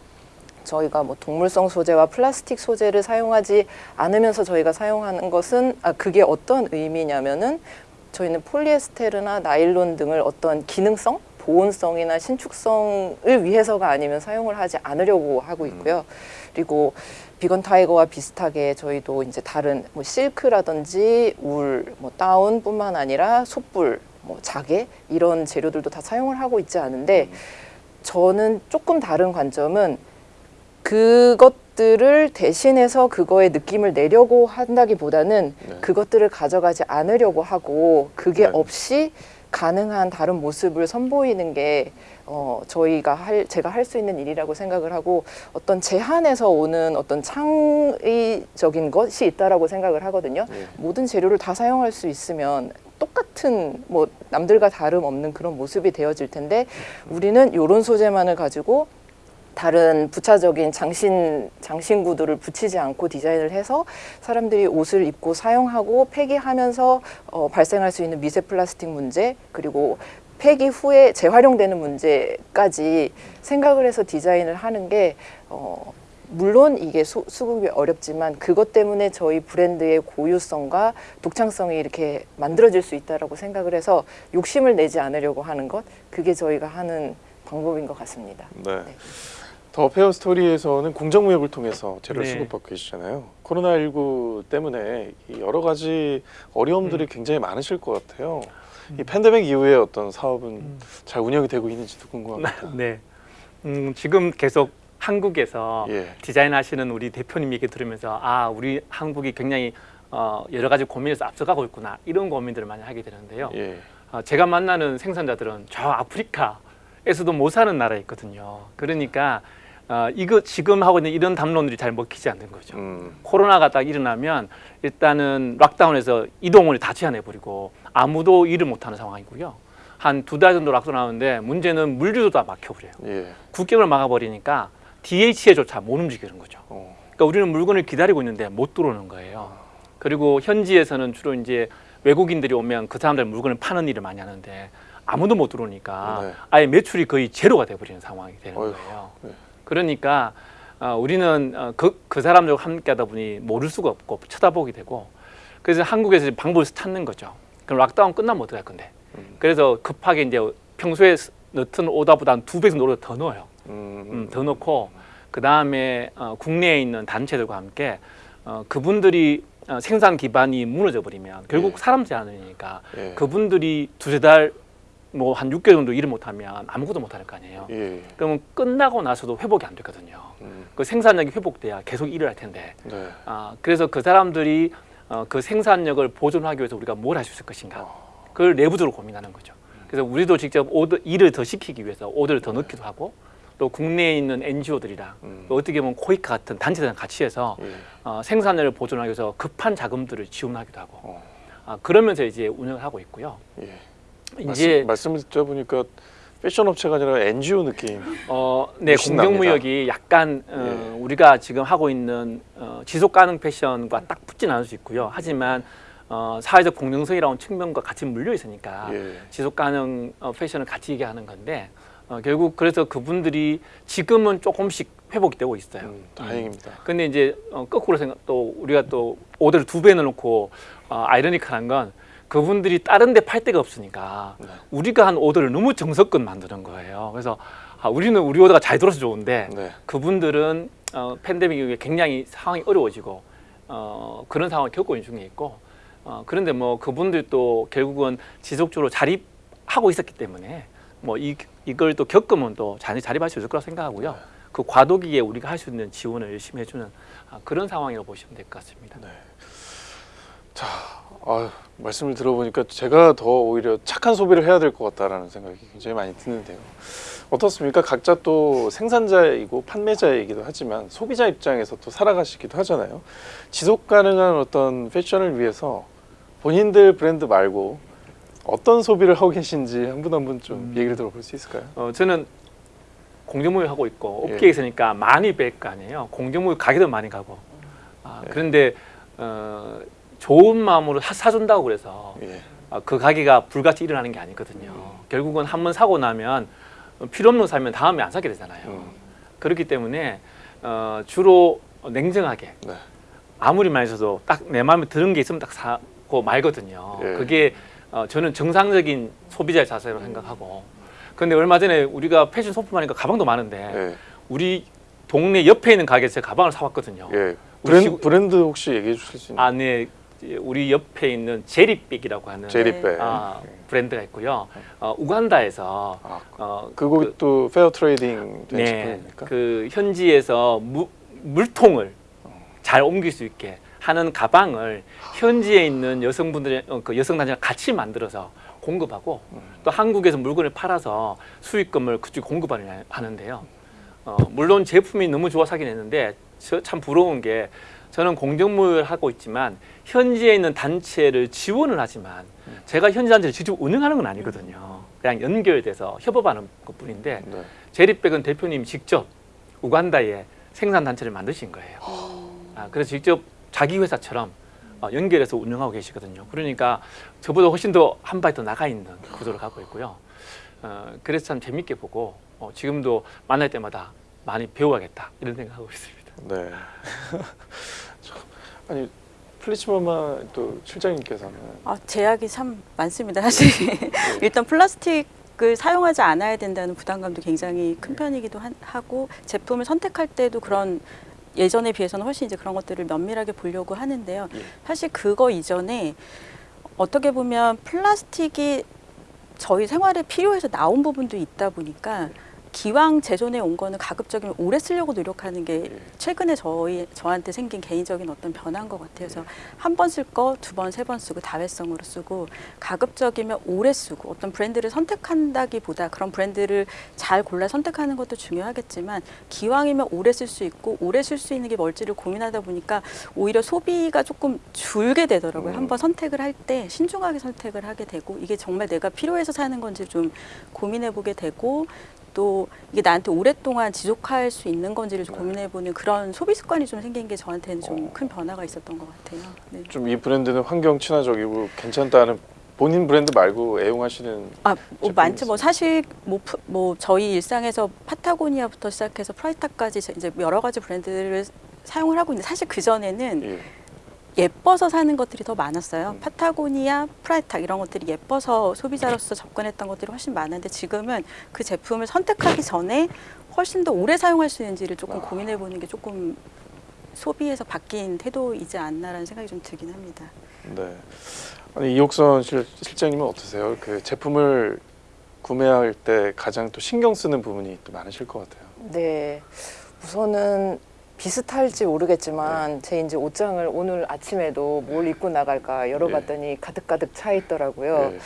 저희가 뭐 동물성 소재와 플라스틱 소재를 사용하지 않으면서 저희가 사용하는 것은 아, 그게 어떤 의미냐면은 저희는 폴리에스테르나 나일론 등을 어떤 기능성, 보온성이나 신축성을 위해서가 아니면 사용을 하지 않으려고 하고 있고요. 그리고 비건 타이거와 비슷하게 저희도 이제 다른 뭐 실크라든지 울, 뭐 다운뿐만 아니라 솥불, 뭐 자개 이런 재료들도 다 사용을 하고 있지 않은데 저는 조금 다른 관점은 그것들을 대신해서 그거의 느낌을 내려고 한다기보다는 네. 그것들을 가져가지 않으려고 하고 그게 네. 없이 가능한 다른 모습을 선보이는 게 어, 저희가 할 제가 할 수 있는 일이라고 생각을 하고 어떤 제한에서 오는 어떤 창의적인 것이 있다라고 생각을 하거든요. 예. 모든 재료를 다 사용할 수 있으면 똑같은 뭐 남들과 다름 없는 그런 모습이 되어질 텐데 우리는 이런 소재만을 가지고 다른 부차적인 장신 장신 구두를 붙이지 않고 디자인을 해서 사람들이 옷을 입고 사용하고 폐기하면서 어, 발생할 수 있는 미세 플라스틱 문제 그리고 폐기 후에 재활용되는 문제까지 생각을 해서 디자인을 하는 게 어, 물론 이게 수, 수급이 어렵지만 그것 때문에 저희 브랜드의 고유성과 독창성이 이렇게 만들어질 수 있다라고 생각을 해서 욕심을 내지 않으려고 하는 것 그게 저희가 하는 방법인 것 같습니다. 네. 더 페어 스토리에서는 공정무역을 통해서 재료를 네. 수급받고 계시잖아요. 코로나19 때문에 이 여러 가지 어려움들이 음. 굉장히 많으실 것 같아요. 이 팬데믹 이후에 어떤 사업은 음. 잘 운영이 되고 있는지도 궁금합니다. (laughs) 네. 음, 지금 계속 한국에서 예. 디자인하시는 우리 대표님 얘기 들으면서 아 우리 한국이 굉장히 어, 여러 가지 고민에서 앞서가고 있구나 이런 고민들을 많이 하게 되는데요. 예. 어, 제가 만나는 생산자들은 저 아프리카에서도 못 사는 나라에 있거든요. 그러니까 어, 이거 지금 하고 있는 이런 담론들이 잘 먹히지 않는 거죠. 음. 코로나가 딱 일어나면 일단은 락다운에서 이동을 다 제한해버리고 아무도 일을 못하는 상황이고요. 한 두 달 정도 락다운하는데 문제는 물류도 다 막혀버려요. 예. 국경을 막아버리니까 DH에조차 못 움직이는 거죠. 어. 그러니까 우리는 물건을 기다리고 있는데 못 들어오는 거예요. 그리고 현지에서는 주로 이제 외국인들이 오면 그 사람들 물건을 파는 일을 많이 하는데 아무도 못 들어오니까 네. 아예 매출이 거의 제로가 돼버리는 상황이 되는 거예요. 네. 그러니까 어, 우리는 어, 그, 그 사람들과 함께 하다 보니 모를 수가 없고 쳐다보게 되고 그래서 한국에서 방법을 찾는 거죠. 그럼 락다운 끝나면 어떡할 건데? 음. 그래서 급하게 이제 평소에 넣던 오다보다 한 두배 정도 더 넣어요. 음, 음, 더 넣고 그 다음에 어, 국내에 있는 단체들과 함께 어, 그분들이 어, 생산 기반이 무너져 버리면 결국 예. 사람 제한이니까 예. 그분들이 두세 달 뭐 한 6개월 정도 일을 못하면 아무것도 못할 거 아니에요. 예. 그러면 끝나고 나서도 회복이 안 되거든요. 음, 그 생산력이 회복돼야 계속 일을 할 텐데 네. 아, 그래서 그 사람들이 어, 그 생산력을 보존하기 위해서 우리가 뭘 할 수 있을 것인가 어. 그걸 내부적으로 고민하는 거죠. 그래서 우리도 직접 오더, 일을 더 시키기 위해서 오더를 더 넣기도 하고 또 국내에 있는 NGO들이랑 음. 또 어떻게 보면 코이카 같은 단체들이랑 같이 해서 예. 어, 생산력을 보존하기 위해서 급한 자금들을 지원하기도 하고 어. 아, 그러면서 이제 운영을 하고 있고요. 예. 이제 말씀, 말씀을 들어보니까 패션 업체가 아니라 NGO 느낌. 어, 네, 공정무역이 약간 어, 예. 우리가 지금 하고 있는 어, 지속 가능 패션과 딱 붙진 않을 수 있고요. 하지만 어, 사회적 공정성이라는 측면과 같이 물려 있으니까 예. 지속 가능 어, 패션을 같이 얘기하는 건데 어, 결국 그래서 그분들이 지금은 조금씩 회복이 되고 있어요. 음, 다행입니다. 근데 이제 어, 거꾸로 생각 또 우리가 또 오더를 두배 넣어놓고 어, 아이러니컬한 건 그분들이 다른 데 팔 데가 없으니까 네. 우리가 한 오더를 너무 정석껏 만드는 거예요. 그래서 아, 우리는 우리 오더가 잘 들어서 좋은데 네. 그분들은 어, 팬데믹 이후에 굉장히 상황이 어려워지고 어, 그런 상황을 겪고 있는 중에 있고 어, 그런데 뭐 그분들 또 결국은 지속적으로 자립하고 있었기 때문에 뭐 이, 이걸 또 겪으면 또잘 자립할 수 있을 거라고 생각하고요. 네. 그 과도기에 우리가 할 수 있는 지원을 열심히 해주는 아, 그런 상황이라고 보시면 될 것 같습니다. 네. 자, 아, 말씀을 들어보니까 제가 더 오히려 착한 소비를 해야 될 것 같다라는 생각이 굉장히 많이 드는데요. 어떻습니까? 각자 또 생산자이고 판매자이기도 하지만 소비자 입장에서 또 살아가시기도 하잖아요. 지속 가능한 어떤 패션을 위해서 본인들 브랜드 말고 어떤 소비를 하고 계신지 한 분 한 분좀 음. 얘기를 들어볼 수 있을까요? 어, 저는 공정무역 하고 있고 예. 업계에 있으니까 많이 뵐 거 아니에요. 공정무역 가게도 많이 가고. 아, 예. 그런데 어, 좋은 마음으로 사, 사준다고 그래서 예. 아, 그 가게가 불같이 일어나는 게 아니거든요. 결국은 한 번 사고 나면 필요 없는 거 사면 다음에 안 사게 되잖아요. 음. 그렇기 때문에 어, 주로 냉정하게 네. 아무리 많이 써도 딱 내 마음에 드는 게 있으면 딱 사고 말거든요. 예. 그게 어, 저는 정상적인 소비자의 자세로 생각하고. 근데 얼마 전에 우리가 패션 소품 하니까 가방도 많은데 예. 우리 동네 옆에 있는 가게에서 가방을 사왔거든요. 예. 브랜드, 시구- 브랜드 혹시 얘기해 주실 수 있나요? 안에 이제 우리 옆에 있는 제리백이라고 하는 제리백. 아, 브랜드가 있고요. 어, 우간다에서 아, 어, 그거 또 fair trading 된 네, 제품입니까? 그 현지에서 무, 물통을 잘 옮길 수 있게 하는 가방을 현지에 있는 여성분들의 어, 그 여성 단체랑 같이 만들어서 공급하고 또 한국에서 물건을 팔아서 수익금을 그쪽 공급하는 하는데요. 어, 물론 제품이 너무 좋아 사긴 했는데 저참 부러운 게 저는 공정무역을 하고 있지만 현지에 있는 단체를 지원을 하지만 제가 현지 단체를 직접 운영하는 건 아니거든요. 그냥 연결돼서 협업하는 것뿐인데 네. 제리백은 대표님이 직접 우간다에 생산 단체를 만드신 거예요. 아, 그래서 직접 자기 회사처럼 어, 연결해서 운영하고 계시거든요. 그러니까 저보다 훨씬 더 한 발 더 나가 있는 구조를 갖고 있고요. 어, 그래서 참 재밌게 보고 어, 지금도 만날 때마다 많이 배워야겠다 이런 생각하고 있습니다. 네. (laughs) 참, 아니 플리츠마마 또 실장님께서는 아, 제약이 참 많습니다. 사실 일단 플라스틱 을 사용하지 않아야 된다는 부담감도 굉장히 큰 편이기도 한- 하고 제품을 선택할 때도 그런 예전에 비해서는 훨씬 이제 그런 것들을 면밀하게 보려고 하는데요. 예. 사실 그거 이전에 어떻게 보면 플라스틱이 저희 생활에 필요해서 나온 부분도 있다 보니까 기왕 제존에 온 거는 가급적이면 오래 쓰려고 노력하는 게 예. 최근에 저희 저한테 생긴 개인적인 어떤 변화인 것 같아요. 그래서 한 번 쓸 거 두 번 세 번 쓰고 다회성으로 쓰고 가급적이면 오래 쓰고 어떤 브랜드를 선택한다기보다 그런 브랜드를 잘 골라 선택하는 것도 중요하겠지만 기왕이면 오래 쓸 수 있고 오래 쓸 수 있는 게 뭘지를 고민하다 보니까 오히려 소비가 조금 줄게 되더라고요. 음. 한번 선택을 할 때 신중하게 선택을 하게 되고 이게 정말 내가 필요해서 사는 건지 좀 고민해 보게 되고 또 이게 나한테 오랫동안 지속할 수 있는 건지를 좀 고민해보는 그런 소비 습관이 좀 생긴 게 저한테는 좀 큰 변화가 있었던 것 같아요. 네. 좀이 브랜드는 환경 친화적이고 괜찮다는 본인 브랜드 말고 애용하시는 아, 뭐 많죠. 뭐. 사실 뭐, 프- 뭐 저희 일상에서 파타고니아부터 시작해서 프라이탁까지 이제 여러 가지 브랜드를 사용을 하고 있는데 사실 그 전에는 예. 예뻐서 사는 것들이 더 많았어요. 파타고니아, 프라이탁 이런 것들이 예뻐서 소비자로서 접근했던 것들이 훨씬 많은데 지금은 그 제품을 선택하기 전에 훨씬 더 오래 사용할 수 있는지를 조금 고민해 보는 게 조금 소비에서 바뀐 태도이지 않나라는 생각이 좀 들긴 합니다. 네. 아니 이옥선 실, 실장님은 어떠세요? 그 제품을 구매할 때 가장 또 신경 쓰는 부분이 또 많으실 것 같아요. 네. 우선은 비슷할지 모르겠지만 제 이제 옷장을 오늘 아침에도 뭘 입고 나갈까 열어봤더니 가득가득 차 있더라고요. 예.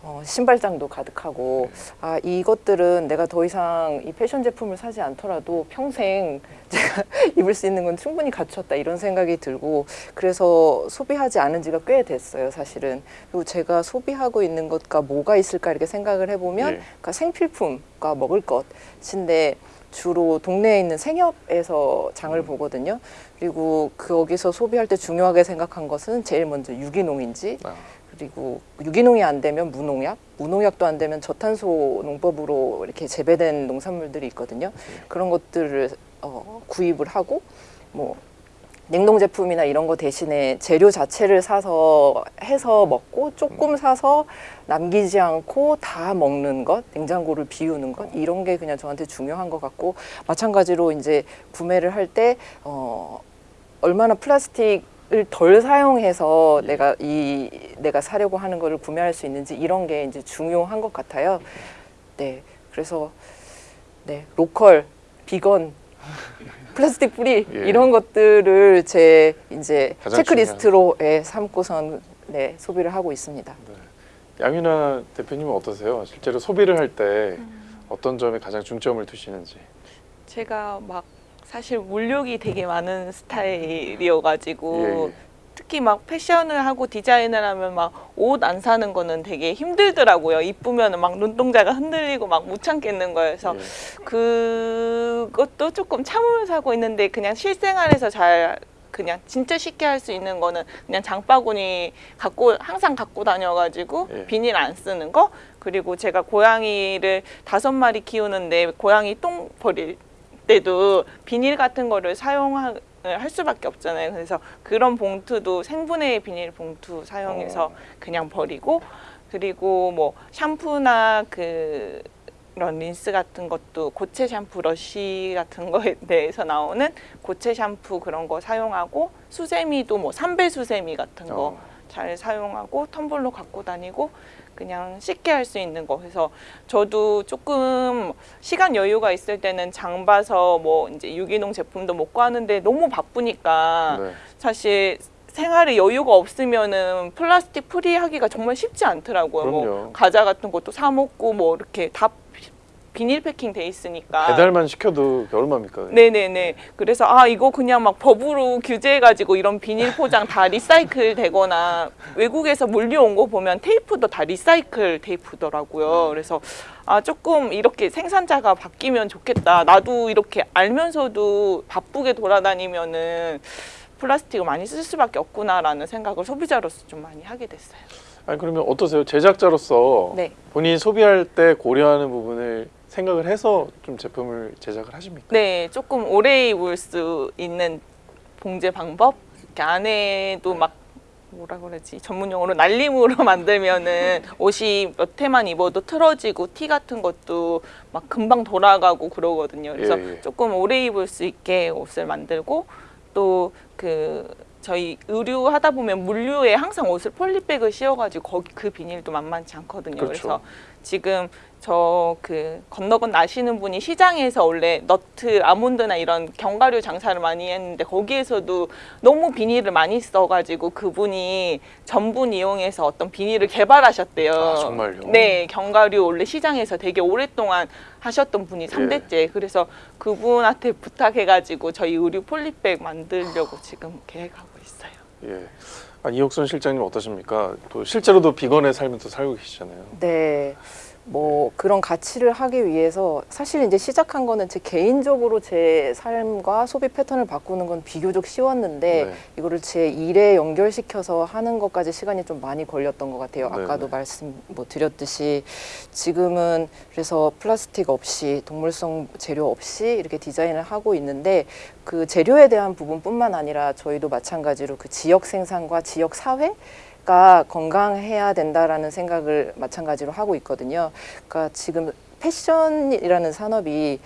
어, 신발장도 가득하고. 아 이것들은 내가 더 이상 이 패션 제품을 사지 않더라도 평생 제가 (laughs) 입을 수 있는 건 충분히 갖췄다 이런 생각이 들고 그래서 소비하지 않은 지가 꽤 됐어요 사실은. 그리고 제가 소비하고 있는 것과 뭐가 있을까 이렇게 생각을 해보면 예. 그러니까 생필품과 먹을 것인데 주로 동네에 있는 생협에서 장을 보거든요. 그리고 거기서 소비할 때 중요하게 생각한 것은 제일 먼저 유기농인지 아, 그리고 유기농이 안 되면 무농약, 무농약도 안 되면 저탄소 농법으로 이렇게 재배된 농산물들이 있거든요. 그런 것들을 어, 구입을 하고 뭐 냉동 제품이나 이런 거 대신에 재료 자체를 사서 해서 먹고 조금 사서 남기지 않고 다 먹는 것, 냉장고를 비우는 것 이런 게 그냥 저한테 중요한 것 같고 마찬가지로 이제 구매를 할 때 어, 얼마나 플라스틱 을 덜 사용해서 내가 이 내가 사려고 하는 거를 구매할 수 있는지 이런 게 이제 중요한 것 같아요. 네, 그래서 네. local, vegan, (laughs) plastic free 예. 이런 것들을 제 이제 체크리스트로 예, 삼고선 네 소비를 하고 있습니다. 양윤아 대표님은 어떠세요? 실제로 소비를 할때 어떤 점에 가장 중점을 두시는지. 제가 막 사실 물욕이 되게 많은 스타일이어가지고 예, 예. 특히 막 패션을 하고 디자인을 하면 막 옷 안 사는 거는 되게 힘들더라고요. 이쁘면 막 눈동자가 흔들리고 막 못 참겠는 거여서 예. 그것도 조금 참으면 사고 있는데 그냥 실생활에서 잘 그냥 진짜 쉽게 할 수 있는 거는 그냥 장바구니 갖고 항상 갖고 다녀가지고 예. 비닐 안 쓰는 거 그리고 제가 고양이를 다섯 마리 키우는데 고양이 똥 버릴 때도 비닐 같은 거를 사용 할 수밖에 없잖아요. 그래서 그런 봉투도 생분해 비닐 봉투 사용해서 어. 그냥 버리고 그리고 뭐 샴푸나 그 이런 린스 같은 것도 고체 샴푸 러쉬 같은 거에 (laughs) 대해서 나오는 고체 샴푸 그런 거 사용하고 수세미도 뭐 삼배 수세미 같은 거 어. 잘 사용하고 텀블러 갖고 다니고 그냥 쉽게 할 수 있는 거 그래서 저도 조금 시간 여유가 있을 때는 장 봐서 뭐 이제 유기농 제품도 먹고 하는데 너무 바쁘니까 네. 사실 생활에 여유가 없으면은 plastic free 하기가 정말 쉽지 않더라고요. 그럼요. 뭐 과자 같은 것도 사 먹고 뭐 이렇게 다 비- 비닐 패킹 돼 있으니까. 배달만 시켜도 얼마입니까? 네네네. 그래서 아 이거 그냥 막 법으로 규제해가지고 이런 비닐 포장 다 recycle 되거나 외국에서 물류 온거 보면 테이프도 다 리사이클 테이프더라고요. 그래서 아 조금 이렇게 생산자가 바뀌면 좋겠다. 나도 이렇게 알면서도 바쁘게 돌아다니면은 플라스틱을 많이 쓸 수밖에 없구나라는 생각을 소비자로서 좀 많이 하게 됐어요. 아니 그러면 어떠세요? 제작자로서 네. 본인이 소비할 때 고려하는 부분을 생각을 해서 좀 제품을 제작을 하십니까? 네, 조금 오래 입을 수 있는 봉제 방법. 이렇게 안에도 막 뭐라 그러지 전문 용어로 날림으로 (laughs) 만들면은 옷이 몇 해만 입어도 틀어지고 티 같은 것도 막 금방 돌아가고 그러거든요. 그래서 예, 예. 조금 오래 입을 수 있게 옷을 만들고 또 그 저희 의류 하다 보면 물류에 항상 옷을 폴리백을 씌워가지고 거기 그 비닐도 만만치 않거든요. 그렇죠. 그래서 지금 저 그 건너 건너 아시는 분이 시장에서 원래 너트, 아몬드나 이런 견과류 장사를 많이 했는데 거기에서도 너무 비닐을 많이 써가지고 그분이 전분 이용해서 어떤 비닐을 개발하셨대요. 아, 정말요? 네, 견과류 원래 시장에서 되게 오랫동안 하셨던 분이 예. 삼대째 그래서 그분한테 부탁해가지고 저희 의류 폴리백 만들려고 지금 계획하고 있어요. 예. 아, 이옥선 실장님 어떠십니까? 또 실제로도 비건의 삶을 또 살고 계시잖아요. 네. 뭐 그런 가치를 하기 위해서 사실 이제 시작한 거는 제 개인적으로 제 삶과 소비 패턴을 바꾸는 건 비교적 쉬웠는데 네. 이거를 제 일에 연결시켜서 하는 것까지 시간이 좀 많이 걸렸던 것 같아요. 네, 아까도 네. 말씀 뭐 드렸듯이 지금은 그래서 플라스틱 없이 동물성 재료 없이 이렇게 디자인을 하고 있는데 그 재료에 대한 부분뿐만 아니라 저희도 마찬가지로 그 지역 생산과 지역 사회 가 건강해야 된다라는 생각을 마찬가지로 하고 있거든요. 그러니까 지금 패션이라는 산업이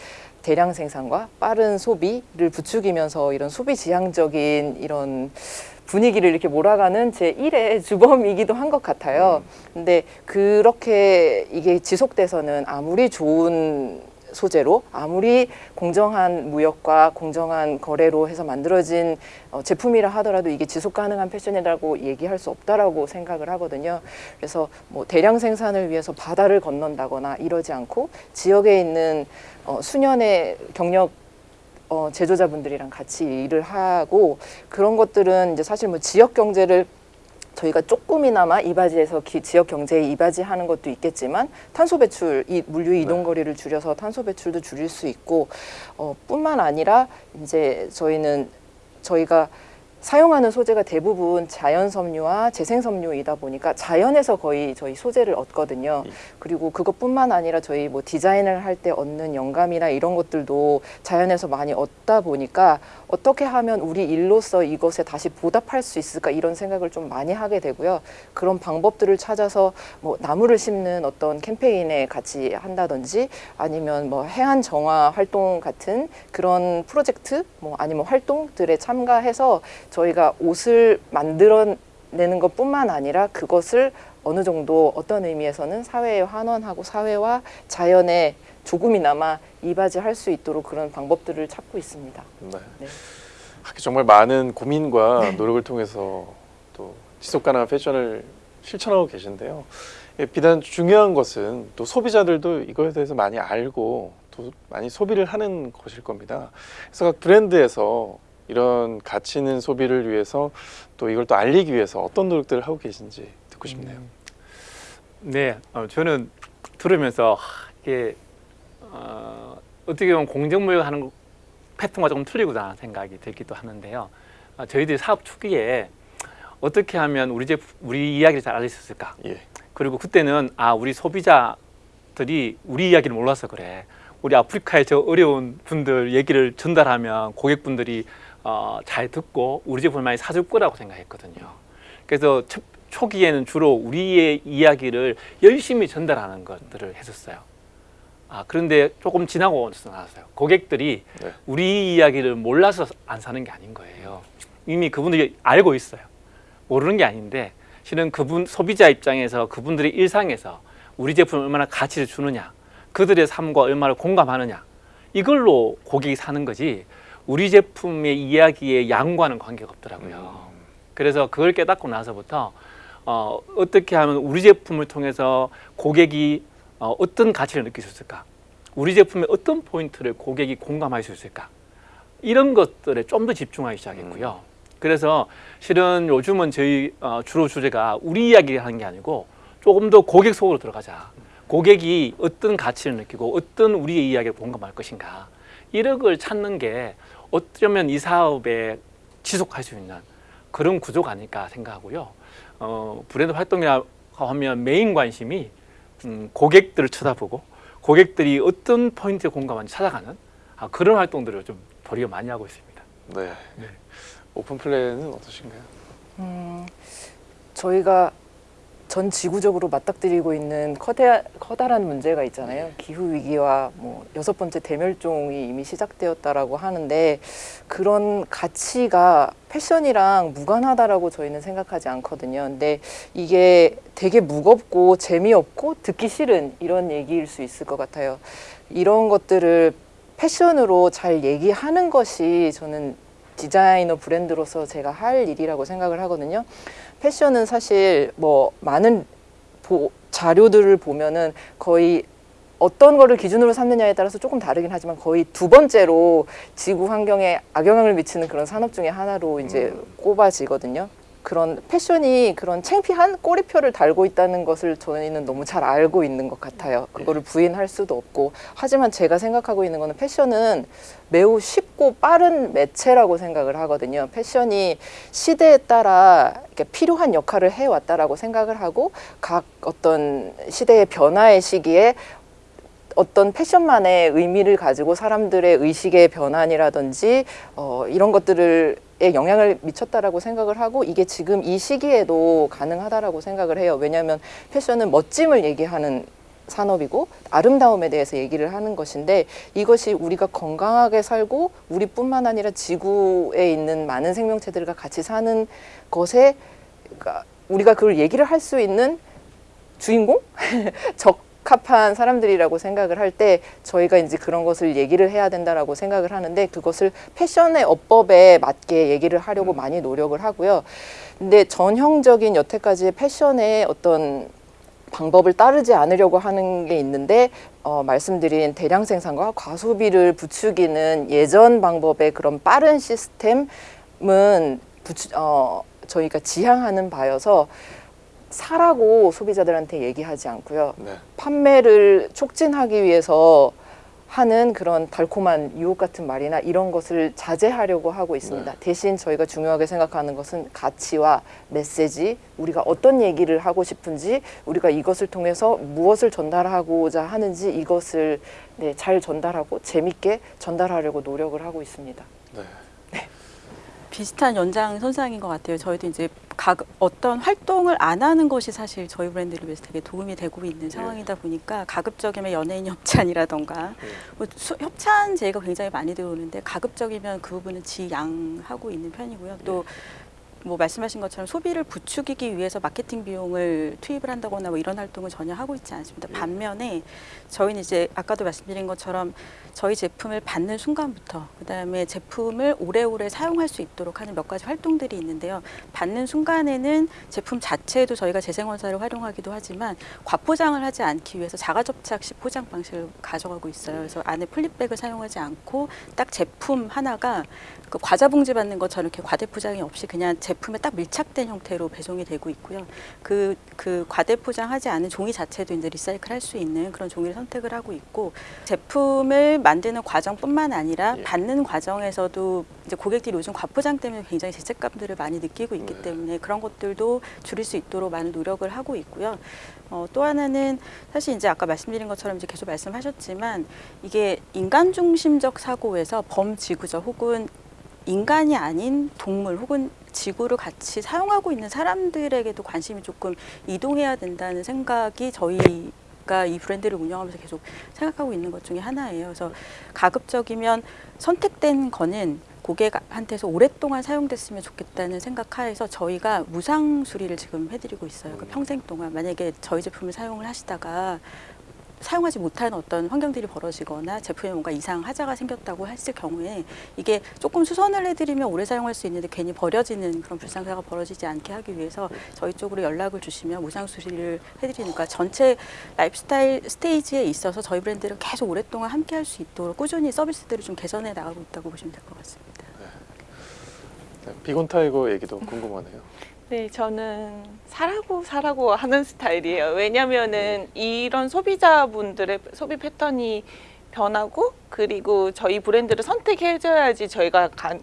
대량 생산과 빠른 소비를 부추기면서 이런 소비 지향적인 이런 분위기를 이렇게 몰아가는 제 1의 (laughs) 주범이기도 한 것 같아요. 근데 그렇게 이게 지속돼서는 아무리 좋은 소재로 아무리 공정한 무역과 공정한 거래로 해서 만들어진 어, 제품이라 하더라도 이게 지속 가능한 패션이라고 얘기할 수 없다라고 생각을 하거든요. 그래서 뭐 대량 생산을 위해서 바다를 건넌다거나 이러지 않고 지역에 있는 어, 수년의 경력 어, 제조자분들이랑 같이 일을 하고 그런 것들은 이제 사실 뭐 지역 경제를 저희가 조금이나마 이바지에서 기- 지역 경제에 이바지하는 것도 있겠지만 탄소 배출, 이 물류 이동 거리를 줄여서 탄소 배출도 줄일 수 있고 어, 뿐만 아니라 이제 저희는 저희가 사용하는 소재가 대부분 자연 섬유와 재생 섬유이다 보니까 자연에서 거의 저희 소재를 얻거든요. 그리고 그것뿐만 아니라 저희 뭐 디자인을 할 때 얻는 영감이나 이런 것들도 자연에서 많이 얻다 보니까 어떻게 하면 우리 일로서 이것에 다시 보답할 수 있을까 이런 생각을 좀 많이 하게 되고요. 그런 방법들을 찾아서 뭐 나무를 심는 어떤 캠페인에 같이 한다든지 아니면 뭐 해안 정화 활동 같은 그런 프로젝트 뭐 아니면 활동들에 참가해서 저희가 옷을 만들어 내는 것뿐만 아니라 그것을 어느 정도 어떤 의미에서는 사회에 환원하고 사회와 자연에 조금이나마 이바지할 수 있도록 그런 방법들을 찾고 있습니다. 네. 네. 하기 정말 많은 고민과 노력을 통해서 또 지속 가능한 패션을 실천하고 계신데요. 예, 비단 중요한 것은 또 소비자들도 이거에 대해서 많이 알고 또 많이 소비를 하는 것일 겁니다. 그래서 각 브랜드에서 이런 가치 있는 소비를 위해서 또 이걸 또 알리기 위해서 어떤 노력들을 하고 계신지 듣고 싶네요. 네, 어, 저는 들으면서 하, 이게 어, 어떻게 보면 공정무역 하는 패턴과 조금 틀리구나 생각이 들기도 하는데요. 어, 저희들이 사업 초기에 어떻게 하면 우리 제 우리 이야기를 잘 알릴 수 있을까? 예. 그리고 그때는 아 우리 소비자들이 우리 이야기를 몰라서 그래. 우리 아프리카의 저 어려운 분들 얘기를 전달하면 고객분들이 어, 잘 듣고 우리 제품을 많이 사줄 거라고 생각했거든요. 그래서 초, 초기에는 주로 우리의 이야기를 열심히 전달하는 것들을 했었어요. 아 그런데 조금 지나고 나서요. 고객들이 네. 우리 이야기를 몰라서 안 사는 게 아닌 거예요. 이미 그분들이 알고 있어요. 모르는 게 아닌데 실은 그분 소비자 입장에서 그분들의 일상에서 우리 제품을 얼마나 가치를 주느냐, 그들의 삶과 얼마나 공감하느냐 이걸로 고객이 사는 거지 우리 제품의 이야기의 양과는 관계가 없더라고요. 그래서 그걸 깨닫고 나서부터 어, 어떻게 하면 우리 제품을 통해서 고객이 어, 어떤 가치를 느낄 수 있을까? 우리 제품의 어떤 포인트를 고객이 공감할 수 있을까? 이런 것들에 좀 더 집중하기 시작했고요. 그래서 실은 요즘은 저희 어, 주로 주제가 우리 이야기 하는 게 아니고 조금 더 고객 속으로 들어가자. 고객이 어떤 가치를 느끼고 어떤 우리의 이야기를 공감할 것인가. 이런 걸 찾는 게 어쩌면 이 사업에 지속할 수 있는 그런 구조가 아닐까 생각하고요. 어, 브랜드 활동이라고 하면 메인 관심이 음, 고객들을 쳐다보고 고객들이 어떤 포인트에 공감하는지 찾아가는 아, 그런 활동들을 좀 도리어 많이 하고 있습니다. 네. 오픈 플랜은 어떠신가요? 음, 저희가 전 지구적으로 맞닥뜨리고 있는 커다, 커다란 문제가 있잖아요. 기후 위기와 뭐 여섯 번째 대멸종이 이미 시작되었다라고 하는데 그런 가치가 패션이랑 무관하다라고 저희는 생각하지 않거든요. 근데 이게 되게 무겁고 재미없고 듣기 싫은 이런 얘기일 수 있을 것 같아요. 이런 것들을 패션으로 잘 얘기하는 것이 저는 디자이너 브랜드로서 제가 할 일이라고 생각을 하거든요. 패션은 사실 뭐 많은 보, 자료들을 보면은 거의 어떤 거를 기준으로 삼느냐에 따라서 조금 다르긴 하지만 거의 두 번째로 지구 환경에 악영향을 미치는 그런 산업 중에 하나로 이제 꼽아지거든요. 그런 패션이 그런 창피한 꼬리표를 달고 있다는 것을 저희는 너무 잘 알고 있는 것 같아요. 그거를 부인할 수도 없고 하지만 제가 생각하고 있는 거는 패션은 매우 쉽고 빠른 매체라고 생각을 하거든요. 패션이 시대에 따라 이렇게 필요한 역할을 해왔다라고 생각을 하고 각 어떤 시대의 변화의 시기에 어떤 패션만의 의미를 가지고 사람들의 의식의 변환이라든지 어, 이런 것들을 에 영향을 미쳤다라고 생각을 하고 이게 지금 이 시기에도 가능하다라고 생각을 해요. 왜냐하면 패션은 멋짐을 얘기하는 산업이고 아름다움에 대해서 얘기를 하는 것인데 이것이 우리가 건강하게 살고 우리뿐만 아니라 지구에 있는 많은 생명체들과 같이 사는 것에 그러니까 우리가 그걸 얘기를 할 수 있는 주인공 (laughs) 적 합한 사람들이라고 생각을 할 때 저희가 이제 그런 것을 얘기를 해야 된다라고 생각을 하는데 그것을 패션의 어법에 맞게 얘기를 하려고 많이 노력을 하고요. 근데 전형적인 여태까지의 패션의 어떤 방법을 따르지 않으려고 하는 게 있는데 어, 말씀드린 대량 생산과 과소비를 부추기는 예전 방법의 그런 빠른 시스템은 부추, 어, 저희가 지향하는 바여서 사라고 소비자들한테 얘기하지 않고요. 네. 판매를 촉진하기 위해서 하는 그런 달콤한 유혹 같은 말이나 이런 것을 자제하려고 하고 있습니다. 대신 저희가 중요하게 생각하는 것은 가치와 메시지, 우리가 어떤 얘기를 하고 싶은지, 우리가 이것을 통해서 무엇을 전달하고자 하는지 이것을 네, 잘 전달하고 재밌게 전달하려고 노력을 하고 있습니다. 네. 비슷한 연장 선상인 것 같아요. 저희도 이제 각 어떤 활동을 안 하는 것이 사실 저희 브랜드를 위해서 되게 도움이 되고 있는 상황이다 보니까 가급적이면 연예인 협찬이라던가 뭐 수- 협찬 제의가 굉장히 많이 들어오는데 가급적이면 그 부분은 지양하고 있는 편이고요. 또 뭐 말씀하신 것처럼 소비를 부추기기 위해서 마케팅 비용을 투입을 한다거나 뭐 이런 활동을 전혀 하고 있지 않습니다. 반면에 저희는 이제 아까도 말씀드린 것처럼 저희 제품을 받는 순간부터 그다음에 제품을 오래오래 사용할 수 있도록 하는 몇 가지 활동들이 있는데요. 받는 순간에는 제품 자체도 저희가 재생원사를 활용하기도 하지만 과포장을 하지 않기 위해서 자가접착식 포장 방식을 가져가고 있어요. 그래서 안에 플립백을 사용하지 않고 딱 제품 하나가 그 과자 봉지 받는 것처럼 이렇게 과대 포장이 없이 그냥 제 품에 딱 밀착된 형태로 배송이 되고 있고요. 그, 그 과대 포장하지 않은 종이 자체도 이제 리사이클 할 수 있는 그런 종이를 선택을 하고 있고 제품을 만드는 과정뿐만 아니라 예. 받는 과정에서도 이제 고객들이 요즘 과포장 때문에 굉장히 죄책감들을 많이 느끼고 있기 네. 때문에 그런 것들도 줄일 수 있도록 많은 노력을 하고 있고요. 어, 또 하나는 사실 이제 아까 말씀드린 것처럼 이제 계속 말씀하셨지만 이게 인간 중심적 사고에서 범지구적 혹은 인간이 아닌 동물 혹은 지구를 같이 사용하고 있는 사람들에게도 관심이 조금 이동해야 된다는 생각이 저희 가 이 브랜드를 운영하면서 계속 생각하고 있는 것 중에 하나예요. 그래서 가급적이면 선택된 거는 고객한테서 오랫동안 사용됐으면 좋겠다는 생각하에서 저희가 무상 수리를 지금 해드리고 있어요. 그 평생 동안 만약에 저희 제품을 사용을 하시다가 사용하지 못하는 어떤 환경들이 벌어지거나 제품에 뭔가 이상 하자가 생겼다고 했을 경우에 이게 조금 수선을 해드리면 오래 사용할 수 있는데 괜히 버려지는 그런 불상사가 벌어지지 않게 하기 위해서 저희 쪽으로 연락을 주시면 무상 수리를 해드리니까 전체 lifestyle stage에 있어서 저희 브랜드를 계속 오랫동안 함께 할 수 있도록 꾸준히 서비스들을 좀 개선해 나가고 있다고 보시면 될 것 같습니다. 네, 비건 타이거 얘기도 궁금하네요. 네, 저는 사라고 사라고 하는 스타일이에요. 왜냐면은 이런 소비자분들의 소비 패턴이 변하고 그리고 저희 브랜드를 선택해줘야지 저희가 가,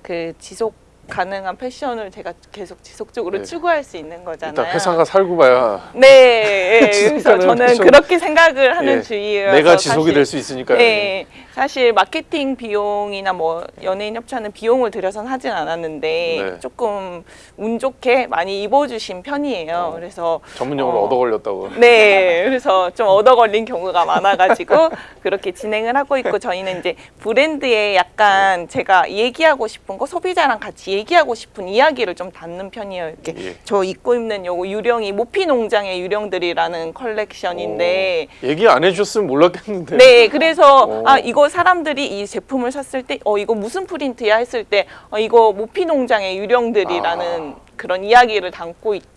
그 지속 가능한 패션을 제가 계속 지속적으로 네. 추구할 수 있는 거잖아요. 일단 회사가 살고 봐야 네, (laughs) 예, 그래서 저는 패션. 그렇게 생각을 하는 예, 주의예요. 내가 지속이 될 수 있으니까요. 네, 사실 마케팅 비용이나 뭐 연예인 협찬은 비용을 들여선 하진 않았는데 네. 조금 운 좋게 많이 입어주신 편이에요. 어. 그래서 전문 용어로 어. 얻어 걸렸다고. 네, 그래서 좀 얻어 걸린 경우가 많아가지고 (laughs) 그렇게 진행을 하고 있고 저희는 이제 브랜드에 약간 제가 얘기하고 싶은 거 소비자랑 같이 얘기하고 싶은 이야기를 좀 담는 편이에요. 이렇게 예. 저 입고 입는 요거 유령이 모피 농장의 유령들이라는 컬렉션인데 어, 얘기 안 해주셨으면 몰랐겠는데. 네, 그래서 오. 아 이거 사람들이 이 제품을 샀을 때 어 이거 무슨 프린트야 했을 때 어 이거 모피 농장의 유령들이라는 아. 그런 이야기를 담고 있다.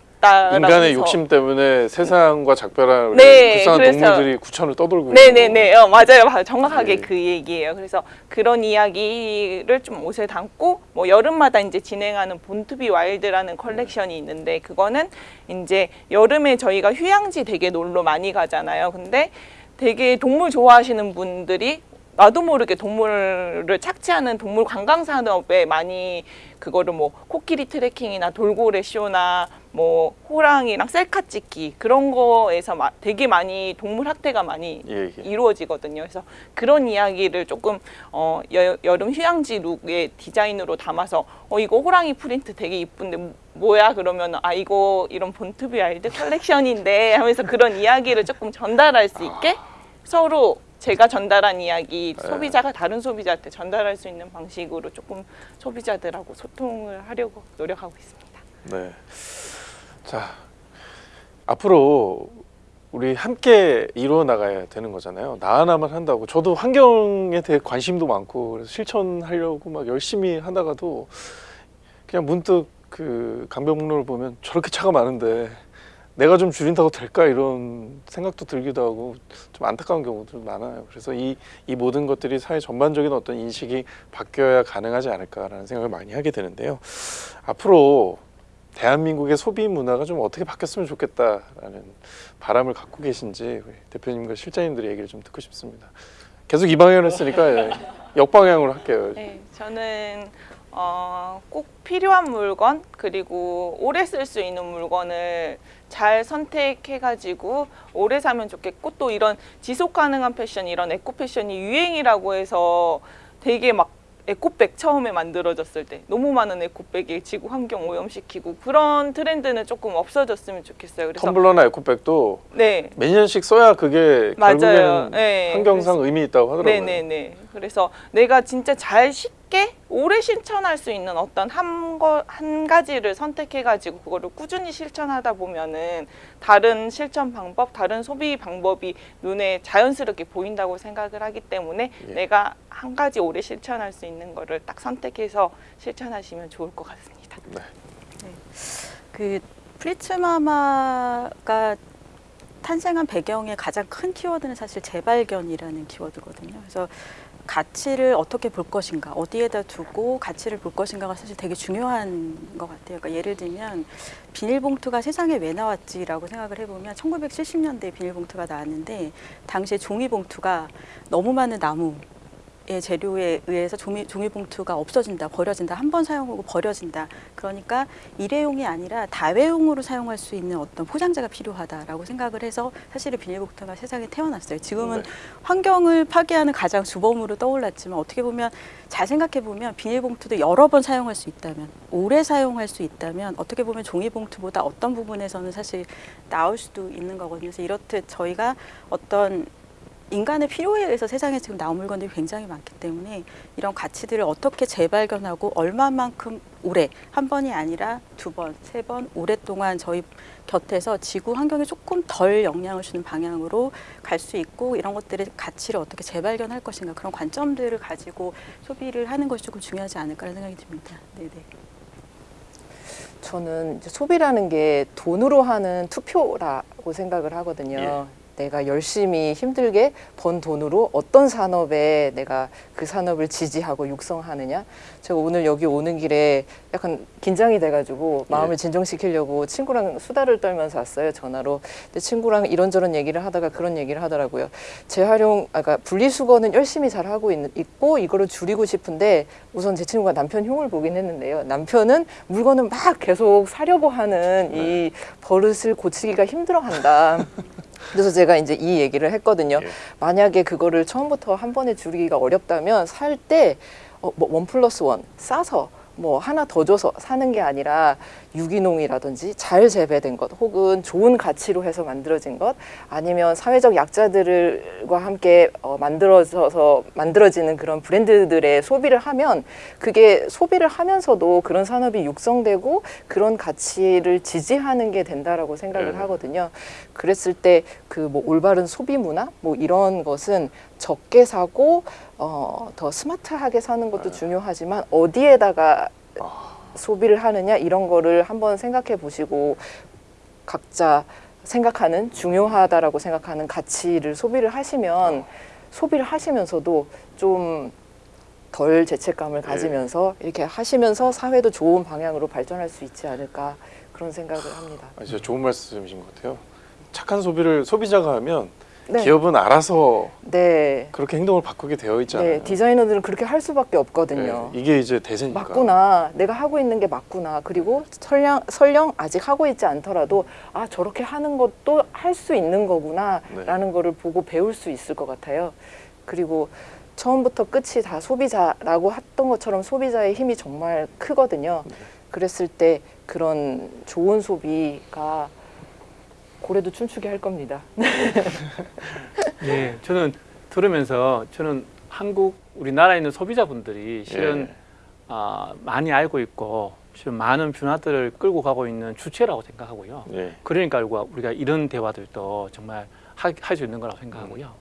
인간의 욕심 때문에 세상과 작별한 네, 불쌍한 그래서- 동물들이 구천을 떠돌고 네네네, 어, 맞아요, 맞아요. 정확하게 네. 그 얘기예요. 그래서 그런 이야기를 좀 옷에 담고 뭐 여름마다 이제 진행하는 Born to be Wild라는 컬렉션이 있는데 그거는 이제 여름에 저희가 휴양지 되게 놀러 많이 가잖아요. 근데 되게 동물 좋아하시는 분들이 나도 모르게 동물을 착취하는 동물 관광 산업에 많이 그거를 뭐 코끼리 트레킹이나 돌고래 쇼나 뭐 호랑이랑 셀카 찍기 그런 거에서 마- 되게 많이 동물 학대가 많이 예, 예. 이루어지거든요. 그래서 그런 이야기를 조금 어, 여, 여름 휴양지 look의 디자인으로 담아서 어 이거 호랑이 프린트 되게 이쁜데 뭐- 뭐야 그러면 아 이거 이런 Born to be Wild 컬렉션인데 하면서 그런 이야기를 조금 전달할 수 있게 서로 제가 전달한 이야기 소비자가 다른 소비자한테 전달할 수 있는 방식으로 조금 소비자들하고 소통을 하려고 노력하고 있습니다. 네. 자, 앞으로 우리 함께 이루어 나가야 되는 거잖아요. 나 하나만 한다고. 저도 환경에 대해 관심도 많고 그래서 실천하려고 막 열심히 하다가도 그냥 문득 그 강변북로를 보면 저렇게 차가 많은데 내가 좀 줄인다고 될까 이런 생각도 들기도 하고 좀 안타까운 경우도 많아요. 그래서 이, 이 모든 것들이 사회 전반적인 어떤 인식이 바뀌어야 가능하지 않을까라는 생각을 많이 하게 되는데요. 앞으로 대한민국의 소비 문화가 좀 어떻게 바뀌었으면 좋겠다라는 바람을 갖고 계신지 우리 대표님과 실장님들의 얘기를 좀 듣고 싶습니다. 계속 이 방향을 했으니까 예, (laughs) 역방향으로 할게요. 네, 저는 어, 꼭 필요한 물건 그리고 오래 쓸 수 있는 물건을 잘 선택해가지고 오래 사면 좋겠고 또 이런 지속 가능한 패션 이런 에코 패션이 유행이라고 해서 되게 막 에코백 처음에 만들어졌을 때 너무 많은 에코백이 지구 환경 오염시키고 그런 트렌드는 조금 없어졌으면 좋겠어요. 그래서 텀블러나 에코백도 네몇 년씩 써야 그게 맞아요. 결국에는 네, 환경상 의미 있다고 하더라고요. 네네네. 그래서 내가 진짜 잘 쉽게 오래 실천할 수 있는 어떤 한, 거, 한 가지를 선택해가지고 그거를 꾸준히 실천하다 보면은 다른 실천 방법, 다른 소비 방법이 눈에 자연스럽게 보인다고 생각을 하기 때문에 예. 내가 한 가지 오래 실천할 수 있는 거를 딱 선택해서 실천하시면 좋을 것 같습니다. 네. 그 플리츠 마마가 탄생한 배경의 가장 큰 키워드는 사실 재발견이라는 키워드거든요. 그래서 가치를 어떻게 볼 것인가, 어디에다 두고 가치를 볼 것인가가 사실 되게 중요한 것 같아요. 그러니까 예를 들면 비닐봉투가 세상에 왜 나왔지라고 생각을 해보면 1970년대에 비닐봉투가 나왔는데 당시에 종이봉투가 너무 많은 나무 의 재료에 의해서 종이, 종이봉투가 없어진다, 버려진다, 한 번 사용하고 버려진다. 그러니까 일회용이 아니라 다회용으로 사용할 수 있는 어떤 포장재가 필요하다라고 생각을 해서 사실은 비닐봉투가 세상에 태어났어요. 지금은 네. 환경을 파괴하는 가장 주범으로 떠올랐지만 어떻게 보면 잘 생각해 보면 비닐봉투도 여러 번 사용할 수 있다면 오래 사용할 수 있다면 어떻게 보면 종이봉투보다 어떤 부분에서는 사실 나을 수도 있는 거거든요. 그래서 이렇듯 저희가 어떤 인간의 필요에 의해서 세상에 지금 나온 물건들이 굉장히 많기 때문에 이런 가치들을 어떻게 재발견하고 얼마만큼 오래 한 번이 아니라 두 번, 세 번 오랫동안 저희 곁에서 지구 환경에 조금 덜 영향을 주는 방향으로 갈 수 있고 이런 것들의 가치를 어떻게 재발견할 것인가 그런 관점들을 가지고 소비를 하는 것이 조금 중요하지 않을까라는 생각이 듭니다. 네네. 저는 이제 소비라는 게 돈으로 하는 투표라고 생각을 하거든요. 내가 열심히 힘들게 번 돈으로 어떤 산업에 내가 그 산업을 지지하고 육성하느냐. 제가 오늘 여기 오는 길에 약간 긴장이 돼가지고 마음을 예. 진정시키려고 친구랑 수다를 떨면서 왔어요 전화로. 근데 친구랑 이런저런 얘기를 하다가 그런 얘기를 하더라고요. 재활용, 아까 분리수거는 열심히 잘 하고 있, 있고 이거를 줄이고 싶은데 우선 제 친구가 남편 흉을 보긴 했는데요. 남편은 물건을 막 계속 사려고 하는 이 버릇을 고치기가 힘들어한다. (laughs) 그래서 제가 이제 이 얘기를 했거든요. 예. 만약에 그거를 처음부터 한 번에 줄이기가 어렵다면 살때 어, 뭐원 플러스 원 싸서 뭐 하나 더 줘서 사는 게 아니라 유기농이라든지 잘 재배된 것 혹은 좋은 가치로 해서 만들어진 것 아니면 사회적 약자들과 함께 어, 만들어져서 만들어지는 그런 브랜드들의 소비를 하면 그게 소비를 하면서도 그런 산업이 육성되고 그런 가치를 지지하는 게 된다라고 생각을 네. 하거든요. 그랬을 때 그 뭐 올바른 소비 문화 뭐 이런 것은 적게 사고 어, 더 스마트하게 사는 것도 중요하지만 어디에다가 소비를 하느냐 이런 거를 한번 생각해 보시고 각자 생각하는 중요하다라고 생각하는 가치를 소비를 하시면 소비를 하시면서도 좀 덜 죄책감을 가지면서 이렇게 하시면서 사회도 좋은 방향으로 발전할 수 있지 않을까 그런 생각을 합니다. 아, 진짜 좋은 말씀이신 것 같아요. 착한 소비를 소비자가 하면 네. 기업은 알아서 네. 그렇게 행동을 바꾸게 되어 있잖아요. 네, 디자이너들은 그렇게 할 수밖에 없거든요. 네, 이게 이제 대세니까. 맞구나. 내가 하고 있는 게 맞구나. 그리고 설령, 설령 아직 하고 있지 않더라도 아 저렇게 하는 것도 할 수 있는 거구나 네. 라는 거를 보고 배울 수 있을 것 같아요. 그리고 처음부터 끝이 다 소비자라고 했던 것처럼 소비자의 힘이 정말 크거든요. 네. 그랬을 때 그런 좋은 소비가 고래도 춤추게 할 겁니다. 네, (laughs) 저는 들으면서 저는 한국 우리나라에 있는 소비자분들이 실은 예. 아, 많이 알고 있고 지금 많은 변화들을 끌고 가고 있는 주체라고 생각하고요. 예. 그러니까 우리가 이런 대화들도 정말 할 수 있는 거라고 생각하고요.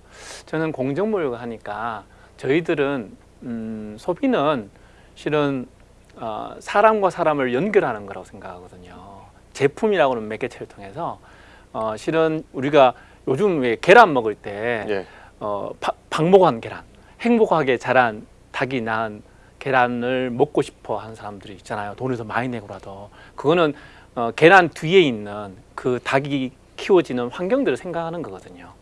저는 공정무역을 하니까 저희들은 음, 소비는 실은 어, 사람과 사람을 연결하는 거라고 생각하거든요. 제품이라고는 매개체를 통해서 어, 실은 우리가 요즘 왜 계란 먹을 때 예. 어, 바- 방목한 계란, 행복하게 자란 닭이 낳은 계란을 먹고 싶어 하는 사람들이 있잖아요. 돈을 더 많이 내고라도 그거는 어, 계란 뒤에 있는 그 닭이 키워지는 환경들을 생각하는 거거든요.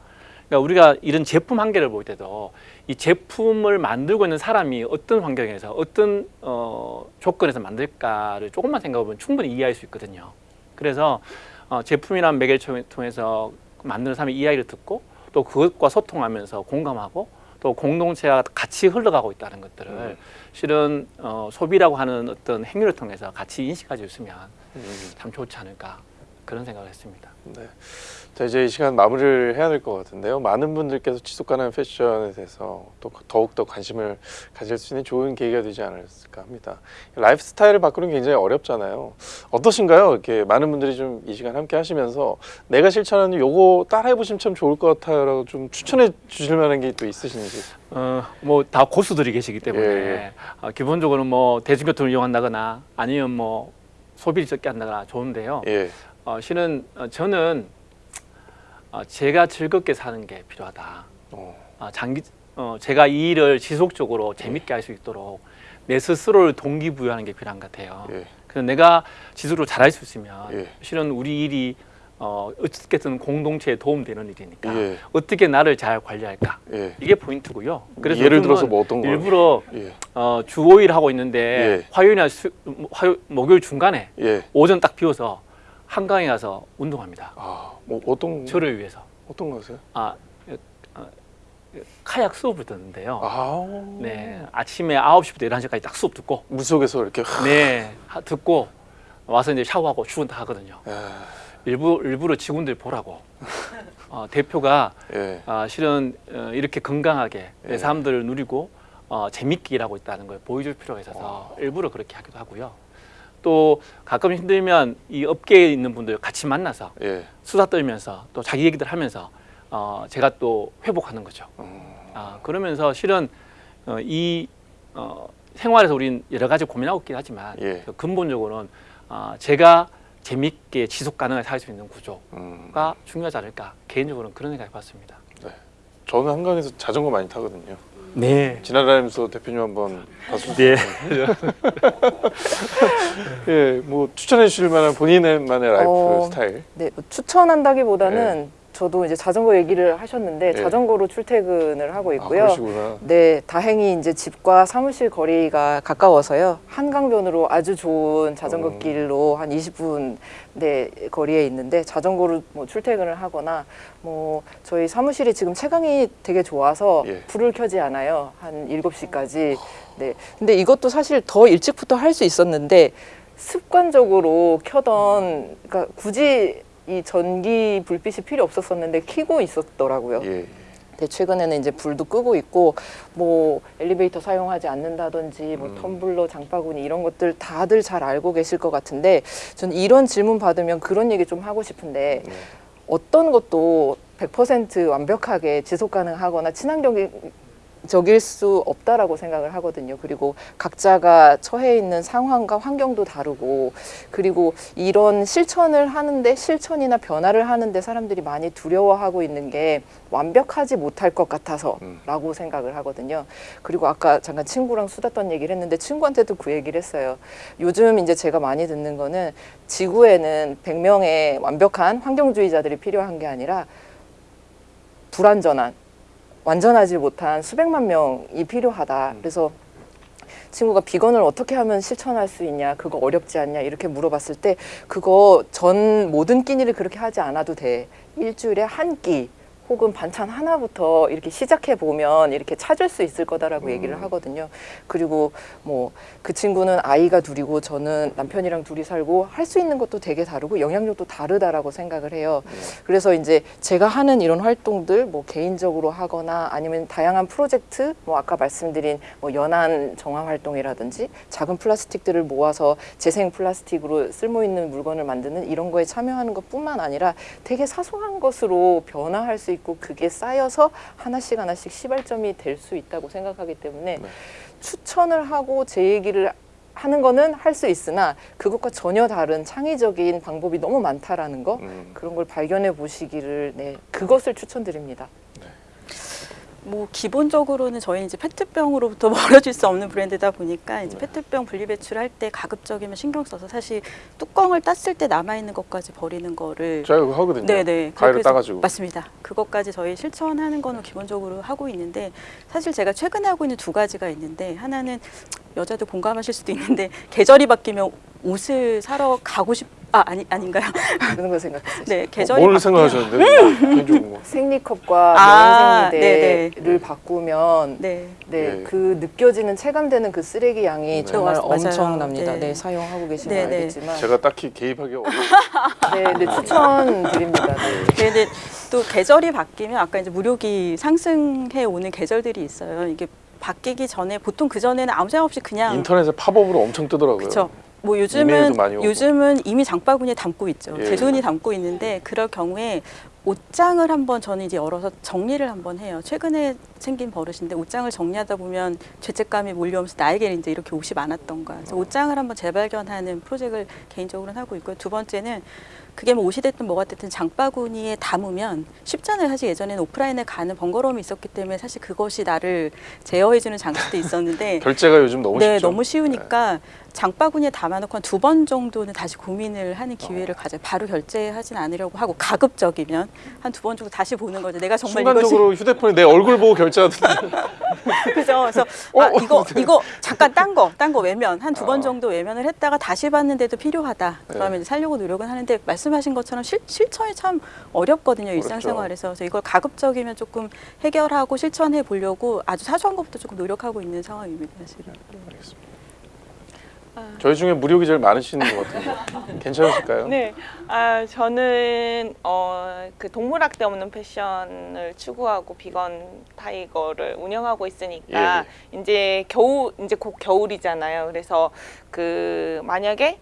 그러니까 우리가 이런 제품 한 개를 볼 때도 이 제품을 만들고 있는 사람이 어떤 환경에서 어떤 어, 조건에서 만들까를 조금만 생각해보면 충분히 이해할 수 있거든요. 그래서 어, 제품이라는 매개를 통해서 만드는 사람의 이야기를 듣고 또 그것과 소통하면서 공감하고 또 공동체가 같이 흘러가고 있다는 것들을 음. 실은 어, 소비라고 하는 어떤 행위를 통해서 같이 인식할 수 있으면 음. 참 좋지 않을까 그런 생각을 했습니다. 네. 자 이제 이 시간 마무리를 해야 될 것 같은데요. 많은 분들께서 지속 가능한 패션에 대해서 또 더욱 더 관심을 가질 수 있는 좋은 계기가 되지 않았을까 합니다. 라이프 스타일을 바꾸는 게 굉장히 어렵잖아요. 어떠신가요? 이렇게 많은 분들이 좀 이 시간 함께 하시면서 내가 실천하는 요거 따라해 보시면 참 좋을 것 같아요 라고 좀 추천해 주실 만한 게 또 있으신지. 어, 뭐 다 고수들이 계시기 때문에 예, 예. 어, 기본적으로 뭐 대중교통을 이용한다거나 아니면 뭐 소비를 적게 한다거나 좋은데요. 예. 어, 실은 어, 저는 어, 제가 즐겁게 사는 게 필요하다. 어. 어, 장기 어, 제가 이 일을 지속적으로 재밌게 할 수 있도록 내 스스로를 동기부여하는 게 필요한 것 같아요. 예. 그래서 내가 지속적으로 잘할 수 있으면 예. 실은 우리 일이 어, 어떻게든 공동체에 도움되는 일이니까 예. 어떻게 나를 잘 관리할까 예. 이게 포인트고요. 그래서 예를 들어서 뭐 어떤 거? 일부러 예. 어, 주 5일 하고 있는데 예. 화요일이나 수, 화요, 목요일 중간에 예. 오전 딱 비워서 한강에 가서 운동합니다. 아, 뭐 어떤 저를 위해서. 어떤 거세요? 아, 어, 카약 수업을 듣는데요. 아. 네, 아침에 9시부터 11시까지 딱 수업 듣고 물 속에서 이렇게 네, 하- 듣고 와서 이제 샤워하고 출근 다 하거든요. 야, 일부 일부러 직원들 보라고. 어, 대표가 예. 아, 실은 어, 이렇게 건강하게 예. 내 삶들을 누리고 어, 재밌게 일하고 있다는 걸 보여줄 필요가 있어서 일부러 그렇게 하기도 하고요. 또 가끔 힘들면 이 업계에 있는 분들 같이 만나서 예. 수다 떨면서 또 자기 얘기들 하면서 어, 제가 또 회복하는 거죠. 음. 아, 그러면서 실은 어, 이 어, 생활에서 우린 여러 가지 고민하고 있긴 하지만 예. 그 근본적으로는 어, 제가 재밌게 지속 가능하게 살 수 있는 구조가 음. 중요하지 않을까 개인적으로는 그런 생각해 봤습니다. 저는 한강에서 자전거 많이 타거든요. 네. 지나다니면서 대표님 한번 봤으면 네. (laughs) 예, 뭐 추천해 주실 만한 본인만의 라이프 어, 스타일. 네, 뭐 추천한다기보다는 저도 이제 자전거 얘기를 하셨는데 네. 자전거로 출퇴근을 하고 아, 있고요. 그러시구나. 네, 다행히 이제 집과 사무실 거리가 가까워서요. 한강변으로 아주 좋은 자전거 음. 길로 한 20분 네, 거리에 있는데 자전거로 뭐 출퇴근을 하거나 뭐 저희 사무실이 지금 채광이 되게 좋아서 예. 불을 켜지 않아요. 한 7시까지. 네. 근데 이것도 사실 더 일찍부터 할 수 있었는데 습관적으로 켜던 그러니까 굳이 이 전기 불빛이 필요 없었었는데 켜고 있었더라고요. 예. 네, 최근에는 이제 불도 끄고 있고 뭐 엘리베이터 사용하지 않는다든지 뭐 음. 텀블러, 장바구니 이런 것들 다들 잘 알고 계실 것 같은데 저는 이런 질문 받으면 그런 얘기 좀 하고 싶은데 네. 어떤 것도 100% 완벽하게 지속 가능하거나 친환경이 적일 수 없다라고 생각을 하거든요. 그리고 각자가 처해 있는 상황과 환경도 다르고 그리고 이런 실천을 하는데 실천이나 변화를 하는데 사람들이 많이 두려워하고 있는 게 완벽하지 못할 것 같아서 라고 생각을 하거든요. 그리고 아까 잠깐 친구랑 수다 떤 얘기를 했는데 친구한테도 그 얘기를 했어요. 요즘 이제 제가 많이 듣는 거는 지구에는 100명의 완벽한 환경주의자들이 필요한 게 아니라 불완전한 완전하지 못한 수백만 명이 필요하다. 그래서 친구가 비건을 어떻게 하면 실천할 수 있냐, 그거 어렵지 않냐 이렇게 물어봤을 때 그거 전 모든 끼니를 그렇게 하지 않아도 돼. 일주일에 한 끼. 혹은 반찬 하나부터 이렇게 시작해 보면 이렇게 찾을 수 있을 거다라고 얘기를 하거든요. 그리고 뭐 그 친구는 아이가 둘이고 저는 남편이랑 둘이 살고 할 수 있는 것도 되게 다르고 영향력도 다르다라고 생각을 해요. 그래서 이제 제가 하는 이런 활동들 뭐 개인적으로 하거나 아니면 다양한 프로젝트 뭐 아까 말씀드린 뭐 연안 정화 활동이라든지 작은 플라스틱들을 모아서 재생 플라스틱으로 쓸모 있는 물건을 만드는 이런 거에 참여하는 것뿐만 아니라 되게 사소한 것으로 변화할 수 있고 그게 쌓여서 하나씩 하나씩 시발점이 될 수 있다고 생각하기 때문에 네. 추천을 하고 제 얘기를 하는 거는 할 수 있으나 그것과 전혀 다른 창의적인 방법이 너무 많다라는 거 음. 그런 걸 발견해 보시기를 네 그것을 추천드립니다. 뭐 기본적으로는 저희 이제 페트병으로부터 (laughs) 멀어질 수 없는 브랜드다 보니까 이제 페트병 분리 배출할 때 가급적이면 신경 써서 사실 뚜껑을 땄을 때 남아 있는 것까지 버리는 거를 제가 그거 하거든요. 네네. 가위로 해서- 따가지고. 맞습니다. 그것까지 저희 실천하는 거는 기본적으로 하고 있는데 사실 제가 최근에 하고 있는 두 가지가 있는데 하나는 여자들 공감하실 수도 있는데 (laughs) 계절이 바뀌면 옷을 사러 가고 싶 아 아니 아닌가요? 그런 거 생각했어요. 네 계절이 뭘 바뀌면 생각하셨는데? 개인적인 거. 생리컵과 아, 면생리대를 바꾸면 네, 네. 네. 그 느껴지는 체감되는 그 쓰레기 양이 네. 정말 맞- 맞아요. 엄청납니다. 네. 네. 사용하고 계시면 네, 네. 알겠지만 제가 딱히 개입하기 어려워. (laughs) 네, 네, 추천드립니다. 네. 근데 또 계절이 바뀌면 아까 이제 무료기 상승해 오는 계절들이 있어요. 이게 바뀌기 전에 보통 그 전에는 아무 생각 없이 그냥 인터넷에 팝업으로 엄청 뜨더라고요. 그렇죠. 뭐 요즘은. 요즘은 이미 장바구니에 담고 있죠. 예. 제 손이 담고 있는데 그럴 경우에 옷장을 한번 저는 이제 열어서 정리를 한번 해요. 최근에 생긴 버릇인데 옷장을 정리하다 보면 죄책감이 몰려오면서 나에게 이제 이렇게 옷이 많았던가. 그래서 옷장을 한번 재발견하는 프로젝트를 개인적으로는 하고 있고요. 두 번째는 그게 뭐 옷이 됐든 뭐가 됐든 장바구니에 담으면 쉽잖아요. 사실 예전에는 오프라인에 가는 번거로움이 있었기 때문에 사실 그것이 나를 제어해주는 장치도 있었는데 (laughs) 결제가 요즘 너무 네, 쉽죠. 너무 쉬우니까 장바구니에 담아놓고 한 두 번 정도는 다시 고민을 하는 기회를 가져. 바로 결제하진 않으려고 하고 가급적이면 한 두 번 정도 다시 보는 거죠. 내가 정말 이것이 순간적으로 휴대폰에 내 얼굴 보고 결제하던데. (laughs) 그죠. 그래서 어, 아 어, 이거 이거 잠깐 딴 거 딴 거 외면 한 두번 아. 정도 외면을 했다가 다시 봤는데도 필요하다. 그러면 네. 살려고 노력은 하는데 말씀하신 것처럼 실, 실천이 참 어렵거든요 그렇죠. 일상생활에서. 그래서 이걸 가급적이면 조금 해결하고 실천해 보려고 아주 사소한 것부터 조금 노력하고 있는 상황입니다 사실은. 알겠습니다. 저희 중에 무료기 제일 많으신 것 같은데 (laughs) 괜찮으실까요? 네, 아 저는 어, 그 동물학대 없는 패션을 추구하고 비건 타이거를 운영하고 있으니까 이제 겨울 이제 곧 겨울이잖아요. 그래서 그 만약에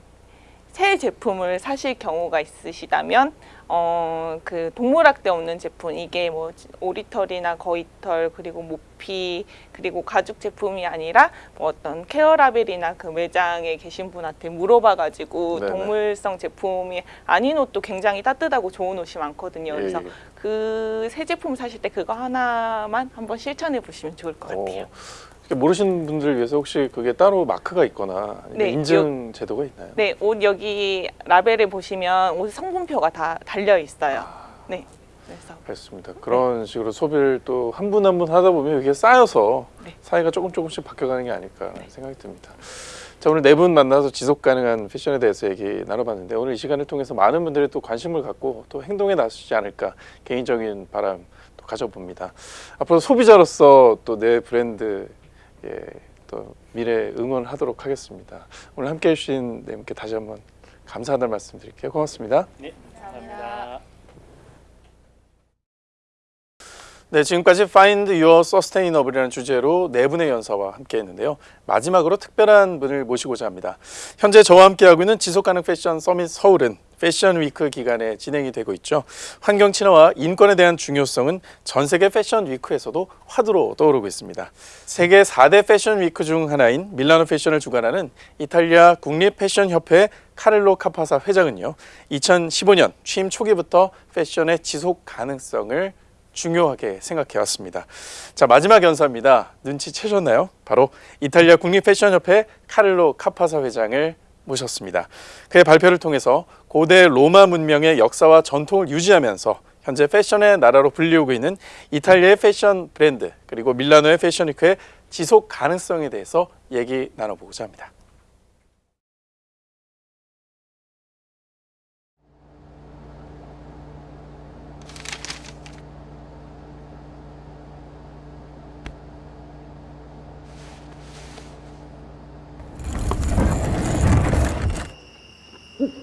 새 제품을 사실 경우가 있으시다면 어 그 동물학대 없는 제품 이게 뭐 오리털이나 거위털 그리고 모피 그리고 가죽 제품이 아니라 뭐 어떤 케어라벨이나 그 매장에 계신 분한테 물어봐 가지고 네네. 동물성 제품이 아닌 옷도 굉장히 따뜻하고 좋은 옷이 많거든요. 그래서 예, 예. 그새 제품 사실 때 그거 하나만 한번 실천해 보시면 좋을 것 같아요. 어, 이렇게 모르시는 분들을 위해서 혹시 그게 따로 마크가 있거나 네, 인증 제도가 있나요? 네, 옷 여기 라벨에 보시면 옷 성분표가 다 달려 있어요. 아. 네, 그래서 알겠습니다. 그런 식으로 소비를 또 한 분 한 분 하다 보면 이게 쌓여서 네. 사이가 조금 조금씩 바뀌어가는 게 아닐까 생각이 듭니다. 자 오늘 네 분 만나서 지속 가능한 패션에 대해서 얘기 나눠봤는데 오늘 이 시간을 통해서 많은 분들이 또 관심을 갖고 또 행동에 나서지 않을까 개인적인 바람 또 가져봅니다. 앞으로 소비자로서 또 내 브랜드 예, 또 미래 응원하도록 하겠습니다. 오늘 함께해 주신 네 분께 다시 한번 감사하다는 말씀 드릴게요. 고맙습니다. 네, 감사합니다. 네, 지금까지 Find Your Sustainable이라는 주제로 네 분의 연사와 함께 했는데요. 마지막으로 특별한 분을 모시고자 합니다. 현재 저와 함께하고 있는 지속가능 패션 서밋 서울은 패션 위크 기간에 진행이 되고 있죠. 환경 친화와 인권에 대한 중요성은 전 세계 패션 위크에서도 화두로 떠오르고 있습니다. 세계 4대 패션 위크 중 하나인 밀라노 패션을 주관하는 이탈리아 국립 패션 협회 카를로 카파사 회장은요. 2015년 취임 초기부터 패션의 지속 가능성을 중요하게 생각해 왔습니다. 자, 마지막 연사입니다. 눈치채셨나요? 바로 이탈리아 국립 패션 협회 카를로 카파사 회장을 모셨습니다. 그의 발표를 통해서 고대 로마 문명의 역사와 전통을 유지하면서 현재 패션의 나라로 불리우고 있는 이탈리아의 패션 브랜드 그리고 밀라노의 패션 위크의 지속 가능성에 대해서 얘기 나눠보고자 합니다.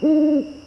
Mm-hmm. (laughs)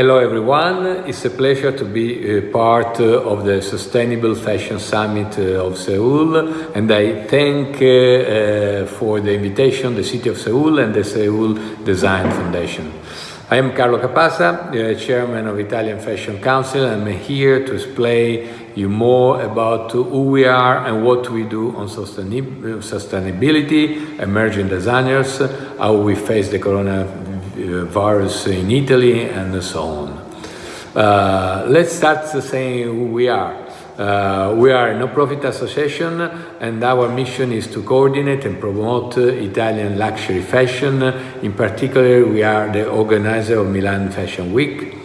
Hello everyone, it's a pleasure to be uh, part uh, of the Sustainable Fashion Summit uh, of Seoul. And I thank for the invitation the City of Seoul and the Seoul Design Foundation. I am Carlo Capasa, Chairman of Italian Fashion Council. And I'm here to explain you more about who we are and what we do on sustainability, emerging designers, how we face the coronavirus in Italy and so on. Uh, let's start saying who we are. Uh, we are a no-profit association and our mission is to coordinate and promote uh, Italian luxury fashion. In particular, we are the organizer of Milan Fashion Week.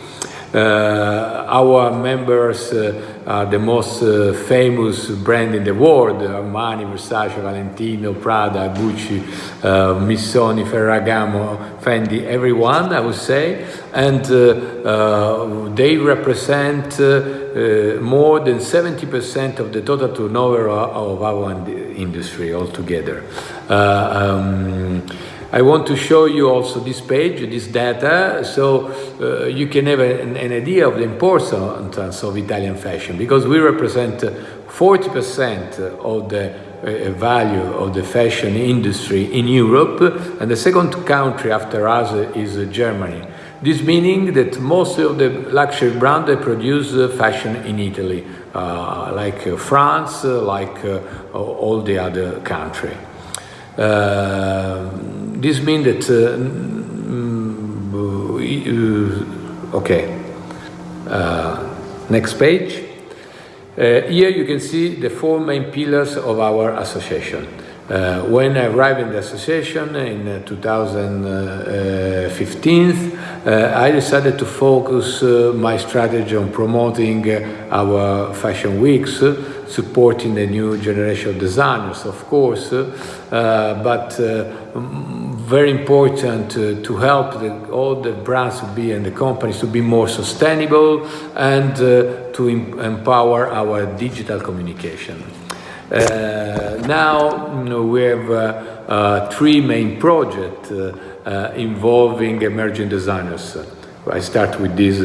Uh, our members uh, are the most uh, famous brand in the world, Armani, Versace, Valentino, Prada, Gucci, Missoni, Ferragamo, Fendi, everyone, I would say. And they represent uh, more than 70% of the total turnover of, of our industry altogether. Uh, um, I want to show you also this page, this data, so uh, you can have an, an idea of the importance of Italian fashion, because we represent 40% of the uh, value of the fashion industry in Europe, and the second country after us is uh, Germany. This meaning that most of the luxury brands produce uh, fashion in Italy, uh, like uh, France, uh, like uh, all the other country. This means that uh, mm, uh, okay. Uh, next page. Uh, here you can see the four main pillars of our association. When I arrived in the association in uh, 2015, uh, I decided to focus my strategy on promoting our fashion weeks. Supporting the new generation of designers, of course, uh, but uh, very important to help the, all the brands to be and the companies to be more sustainable and uh, to em- empower our digital communication. Uh, now you know, we have uh, uh, three main projects involving emerging designers. I start with this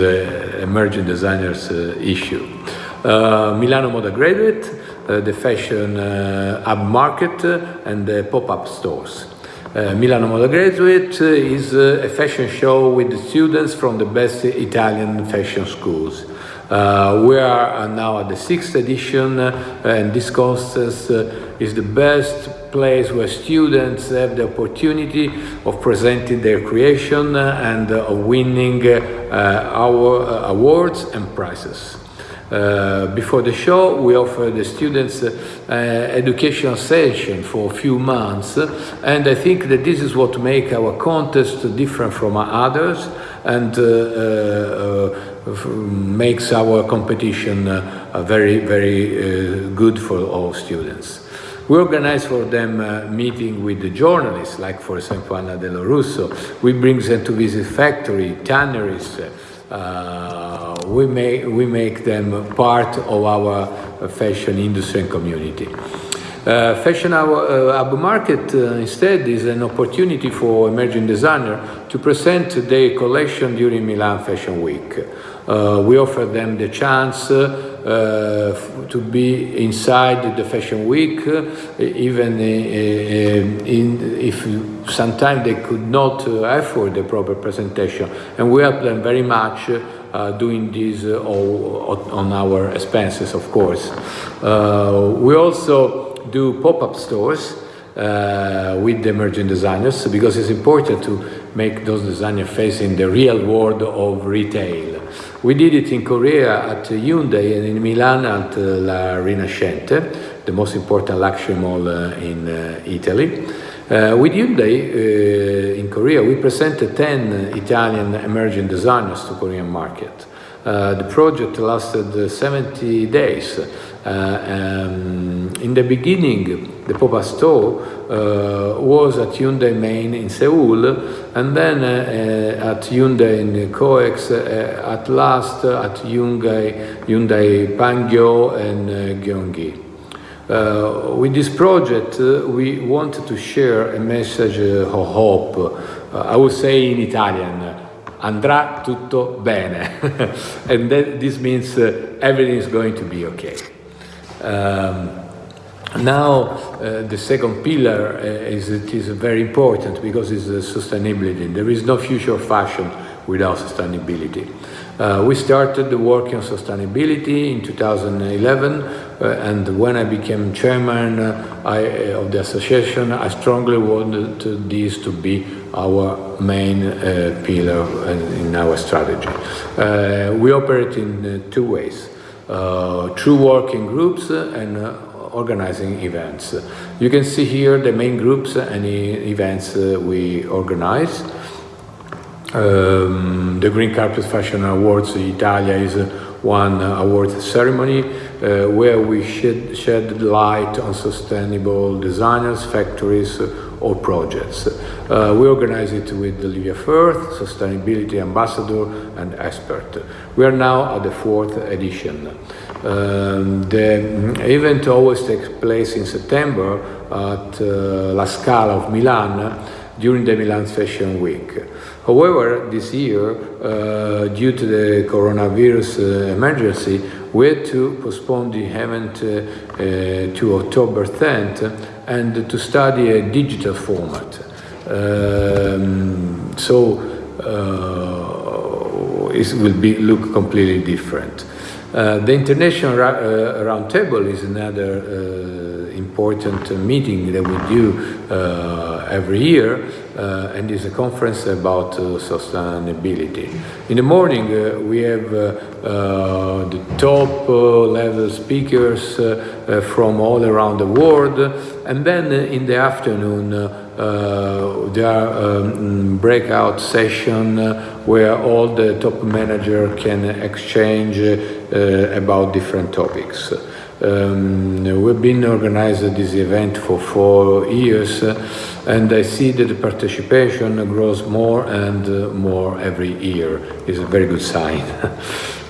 emerging designers issue. Uh, Milano Moda Graduate, uh, the fashion uh, hub market, and the pop-up stores. Uh, Milano Moda Graduate uh, is uh, a fashion show with students from the best Italian fashion schools. We are now at the sixth edition, and this contest is the best place where students have the opportunity of presenting their creation and of winning our awards and prizes. Uh, before the show, we offer the students uh, educational session for a few months, and I think that this is what makes our contest different from others, and uh, uh, makes our competition very, very good for all students. We organize for them meeting with the journalists, like for example Anna Dello Russo. We bring them to visit factory, tanneries. Uh, we make we make them part of our fashion industry and community. Uh, fashion Hub uh, Market uh, instead is an opportunity for emerging designer to present their collection during Milan Fashion Week. Uh, we offer them the chance to be inside the Fashion Week, uh, even uh, uh, in, if sometimes they could not uh, afford the proper presentation. And we help them very much uh, doing this uh, all on our expenses, of course. Uh, we also do pop-up stores uh, with the emerging designers because it's important to make those designers facing the real world of retail. We did it in Korea at Hyundai and in Milan at uh, La Rinascente, the most important luxury mall uh, in uh, Italy. Uh, with Hyundai uh, in Korea, we presented 10 Italian emerging designers to Korean market. Uh, the project lasted uh, 70 days. Uh, um, in the beginning, the Pop-up store uh, was at Hyundai Main in Seoul, and then uh, at Hyundai in Coex, at last at Hyundai, Hyundai Pangyo and uh, Gyeonggi. Uh, with this project, uh, we wanted to share a message uh, of hope. I would say in Italian, andrà tutto bene. (laughs) and that, this means everything is going to be okay. Um, now, uh, the second pillar uh, is, it is very important because it's uh, sustainability. There is no future fashion without sustainability. Uh, we started the working on sustainability in 2011, uh, and when I became chairman I, of the association, I strongly wanted this to be our main pillar in our strategy. We operate in two ways through working groups and uh, organizing events. You can see here the main groups and events uh, we organize. Um, the Green Carpet Fashion Awards Italia is one award ceremony uh, where we shed, shed light on sustainable designers, factories, or projects. Uh, we organize it with Olivia Firth, sustainability ambassador and expert. We are now at the fourth edition. Um, the event always takes place in September at uh, La Scala of Milan during the Milan Fashion Week. However, this year, uh, due to the coronavirus uh, emergency, we had to postpone the event uh, uh, to October 10th and to study a digital format. Um, so uh, it will be look completely different. Uh, the International Ra- uh, Roundtable is another uh, important meeting that we do uh, every year, uh, and is a conference about uh, sustainability. In the morning, uh, we have uh, uh, the top uh, level speakers from all around the world, and then in the afternoon, there are um, breakout session where all the top manager can exchange about different topics. Um, we've been organizing this event for four years, and I see that the participation grows more and uh, more every year. It's a very good sign. (laughs)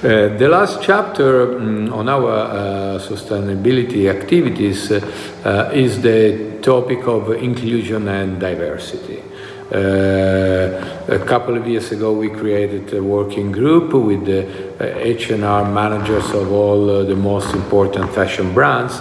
Uh, the last chapter mm, on our uh, sustainability activities uh, is the topic of inclusion and diversity. Uh, a couple of years ago, we created a working group with the uh, H&R managers of all uh, the most important fashion brands,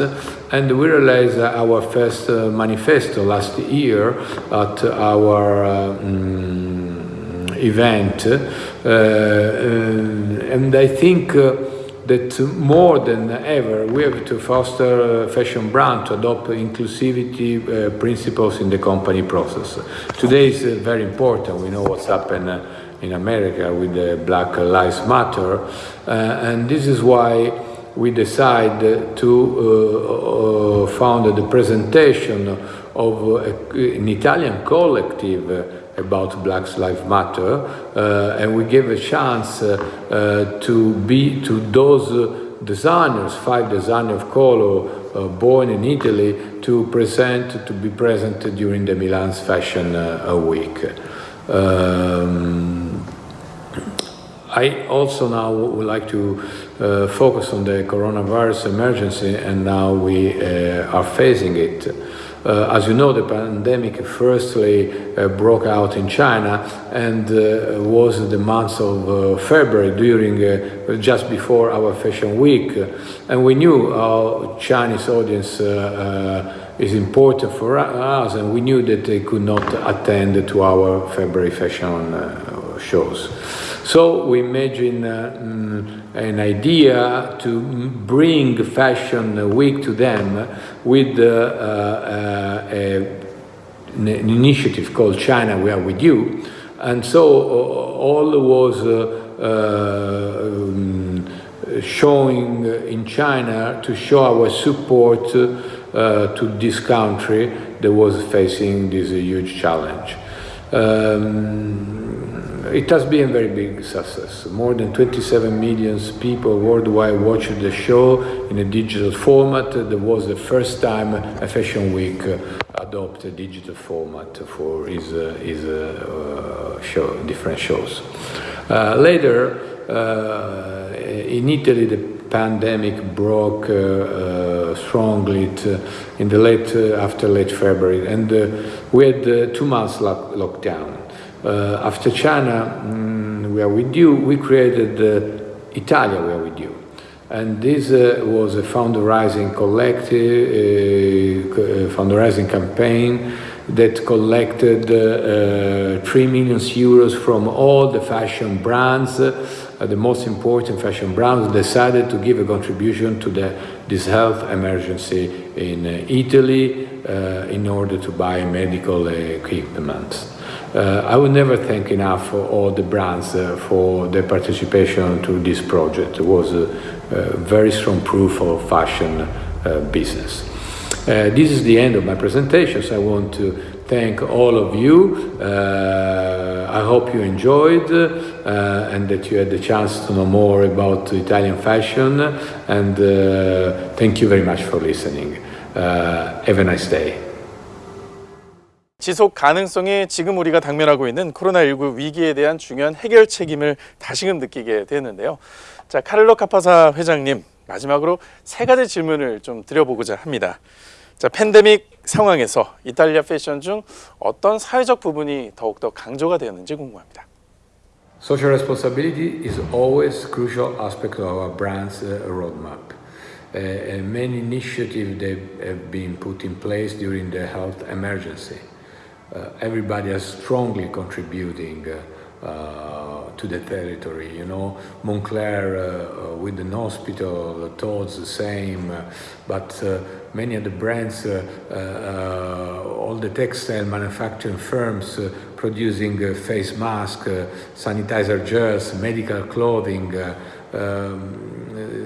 and we realized our first uh, manifesto last year at our uh, mm, event, uh, uh, and I think. Uh, that more than ever we have to foster fashion brand to adopt inclusivity uh, principles in the company process. Today is uh, very important. We know what's happened uh, in America with the Black Lives Matter, uh, and this is why we decide to uh, uh, found the presentation of an Italian collective about Black Lives Matter, uh, and we gave a chance uh, uh, to be to those designers, five designers of color uh, born in Italy, to present to be present during the Milan's Fashion uh, Week. Um, I also now would like to uh, focus on the coronavirus emergency, and now we are facing it. Uh, as you know, the pandemic firstly uh, broke out in China and uh, was the month of uh, February during uh, just before our fashion week, and we knew our Chinese audience uh, is important for us, and we knew that they could not attend to our February fashion shows. So we imagine uh, mm, an idea to mm, bring Fashion Week to them with uh, uh, a, an initiative called China We Are With You. And so uh, all was um, showing in China to show our support uh, to this country that was facing this huge challenge. Um, it has been a very big success. More than 27 million people worldwide watched the show in a digital format. That was the first time a Fashion Week uh, adopted a digital format for uh, his uh, uh, show, different shows. Uh, later, uh, in Italy, the pandemic broke uh, uh, strongly t- in the late uh, after late February, and uh, we had uh, two months lock- lockdown. Uh, after China, mm, we are with you. We created uh, Italia, we are with you, and this uh, was a fundraising collective, uh, fundraising campaign that collected uh, uh, 3 million euros from all the fashion brands, uh, the most important fashion brands decided to give a contribution to the, this health emergency in Italy in order to buy medical equipment. Uh, I would never thank enough all the brands uh, for their participation to this project. It was a, a very strong proof of fashion uh, business. Uh, this is the end of my presentation, so I want to thank all of you. Uh, I hope you enjoyed uh, and that you had the chance to know more about Italian fashion. And uh, thank you very much for listening. Uh, have a nice day. 지속 가능성이 지금 우리가 당면하고 있는 코로나19 위기에 대한 중요한 해결 책임을 다시금 느끼게 되는데요. 자, 카를로 카파사 회장님, 마지막으로 세 가지 질문을 좀 드려보고자 합니다. 자, 팬데믹 상황에서 이탈리아 패션 중 어떤 사회적 부분이 더욱더 강조가 되었는지 궁금합니다. Social responsibility is always crucial aspect of our brand's uh, roadmap. Uh, many initiatives that have been put in place during the health emergency. Uh, everybody is strongly contributing uh, uh, to the territory. You know, Montclair uh, uh, with an hospital, Todd's the same, but many of the brands, all the textile manufacturing firms producing face masks, sanitizer gels, medical clothing. Um,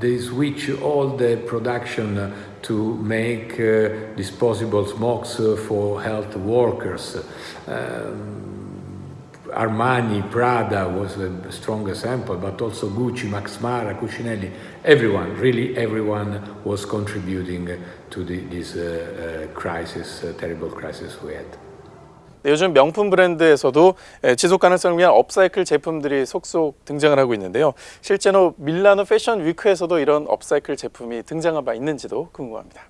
they switch all the production to make uh, disposable smokes uh, for health workers. Um, Armani, Prada was a strong example, but also Gucci, Max Mara, Cucinelli, everyone, really everyone was contributing to the, this uh, uh, crisis, uh, terrible crisis we had. 네, 요즘 명품 브랜드에서도 예, 지속 가능성을 위한 업사이클 제품들이 속속 등장을 하고 있는데요. 실제로 밀라노 패션 위크에서도 이런 업사이클 제품이 등장한 바 있는지도 궁금합니다.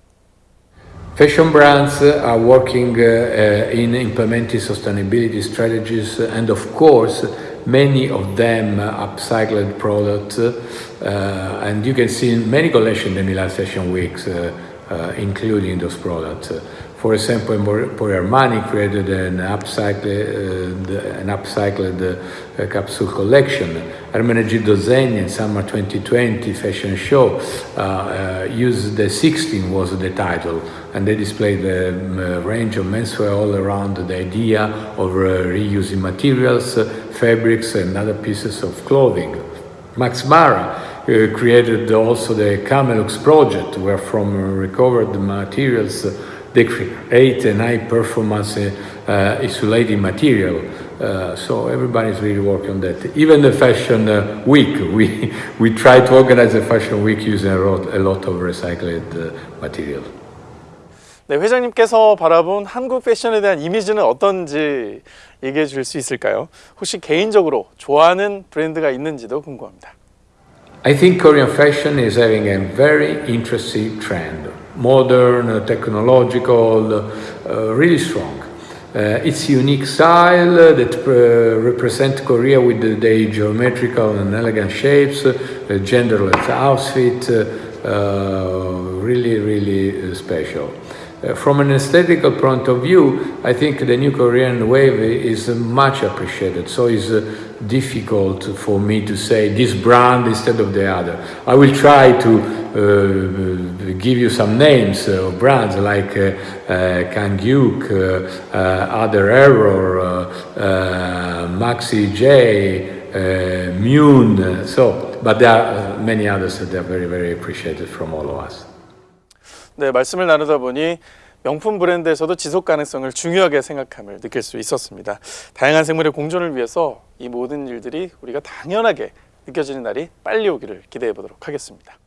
Fashion brands are working uh, uh, in implementing sustainability strategies, and of course, many of them upcycled products. Uh, and you can see many collections in the Milan Fashion Weeks, uh, uh, including those products. For example, Emporio Armani created an upcycled, uh, an upcycled uh, capsule collection. Ermenegildo Zegni in summer 2020 fashion show uh, uh, used the 16 was the title, and they displayed a um, range of menswear all around the idea of uh, reusing materials, uh, fabrics, and other pieces of clothing. Max Mara created also the Camelux project, where from recovered materials uh, they create an high performance uh, uh, insulating material. Uh, so everybody's really working on that. Even the fashion uh, week, (laughs) we, we try to organize a fashion week using a lot, a lot of recycled uh, material. 네, 회장님께서 바라본 한국 패션에 대한 이미지는 어떤지 얘기해 줄 수 있을까요? 혹시 개인적으로 좋아하는 브랜드가 있는지도 궁금합니다. I think Korean fashion is having a very interesting trend. Modern, uh, technological, uh, really strong. Uh, its unique style that uh, represent Korea with the, the geometrical and elegant shapes, uh, genderless outfit, really, really special. Uh, from an aesthetical point of view, I think the new Korean wave is much appreciated. So it's uh, difficult for me to say this brand instead of the other. I will try to uh, give you some names of brands like uh, uh, uh, uh, Other Error, Maxi J, Mune. So, but there are many others that are very, very appreciated from all of us. 네, 말씀을 나누다 보니 명품 브랜드에서도 지속 가능성을 중요하게 생각함을 느낄 수 있었습니다. 다양한 생물의 공존을 위해서 이 모든 일들이 우리가 당연하게 느껴지는 날이 빨리 오기를 기대해 보도록 하겠습니다.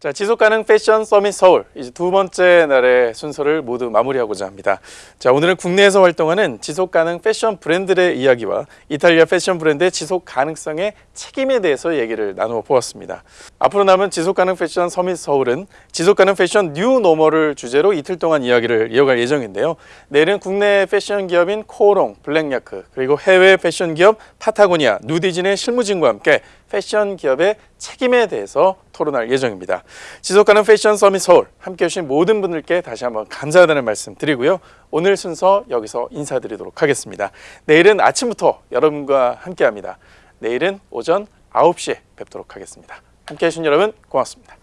자, 지속 가능 패션 서밋 서울 이제 두 번째 날의 순서를 모두 마무리하고자 합니다. 자, 오늘은 국내에서 활동하는 지속 가능 패션 브랜드의 이야기와 이탈리아 패션 브랜드의 지속 가능성의 책임에 대해서 얘기를 나누어 보았습니다. 앞으로 남은 지속 가능 패션 서밋 서울은 지속 가능 패션 뉴 노멀을 주제로 이틀 동안 이야기를 이어갈 예정인데요. 내일은 국내 패션 기업인 코오롱, 블랙야크, 그리고 해외 패션 기업 파타고니아, 누디진의 실무진과 함께 패션 기업의 책임에 대해서 토론할 예정입니다. 지속 가능 패션 서밋 서울 함께 해주신 모든 분들께 다시 한번 감사하다는 말씀 드리고요. 오늘 순서 여기서 인사드리도록 하겠습니다. 내일은 아침부터 여러분과 함께합니다. 내일은 오전 9시에 뵙도록 하겠습니다. 함께해 주신 여러분 고맙습니다.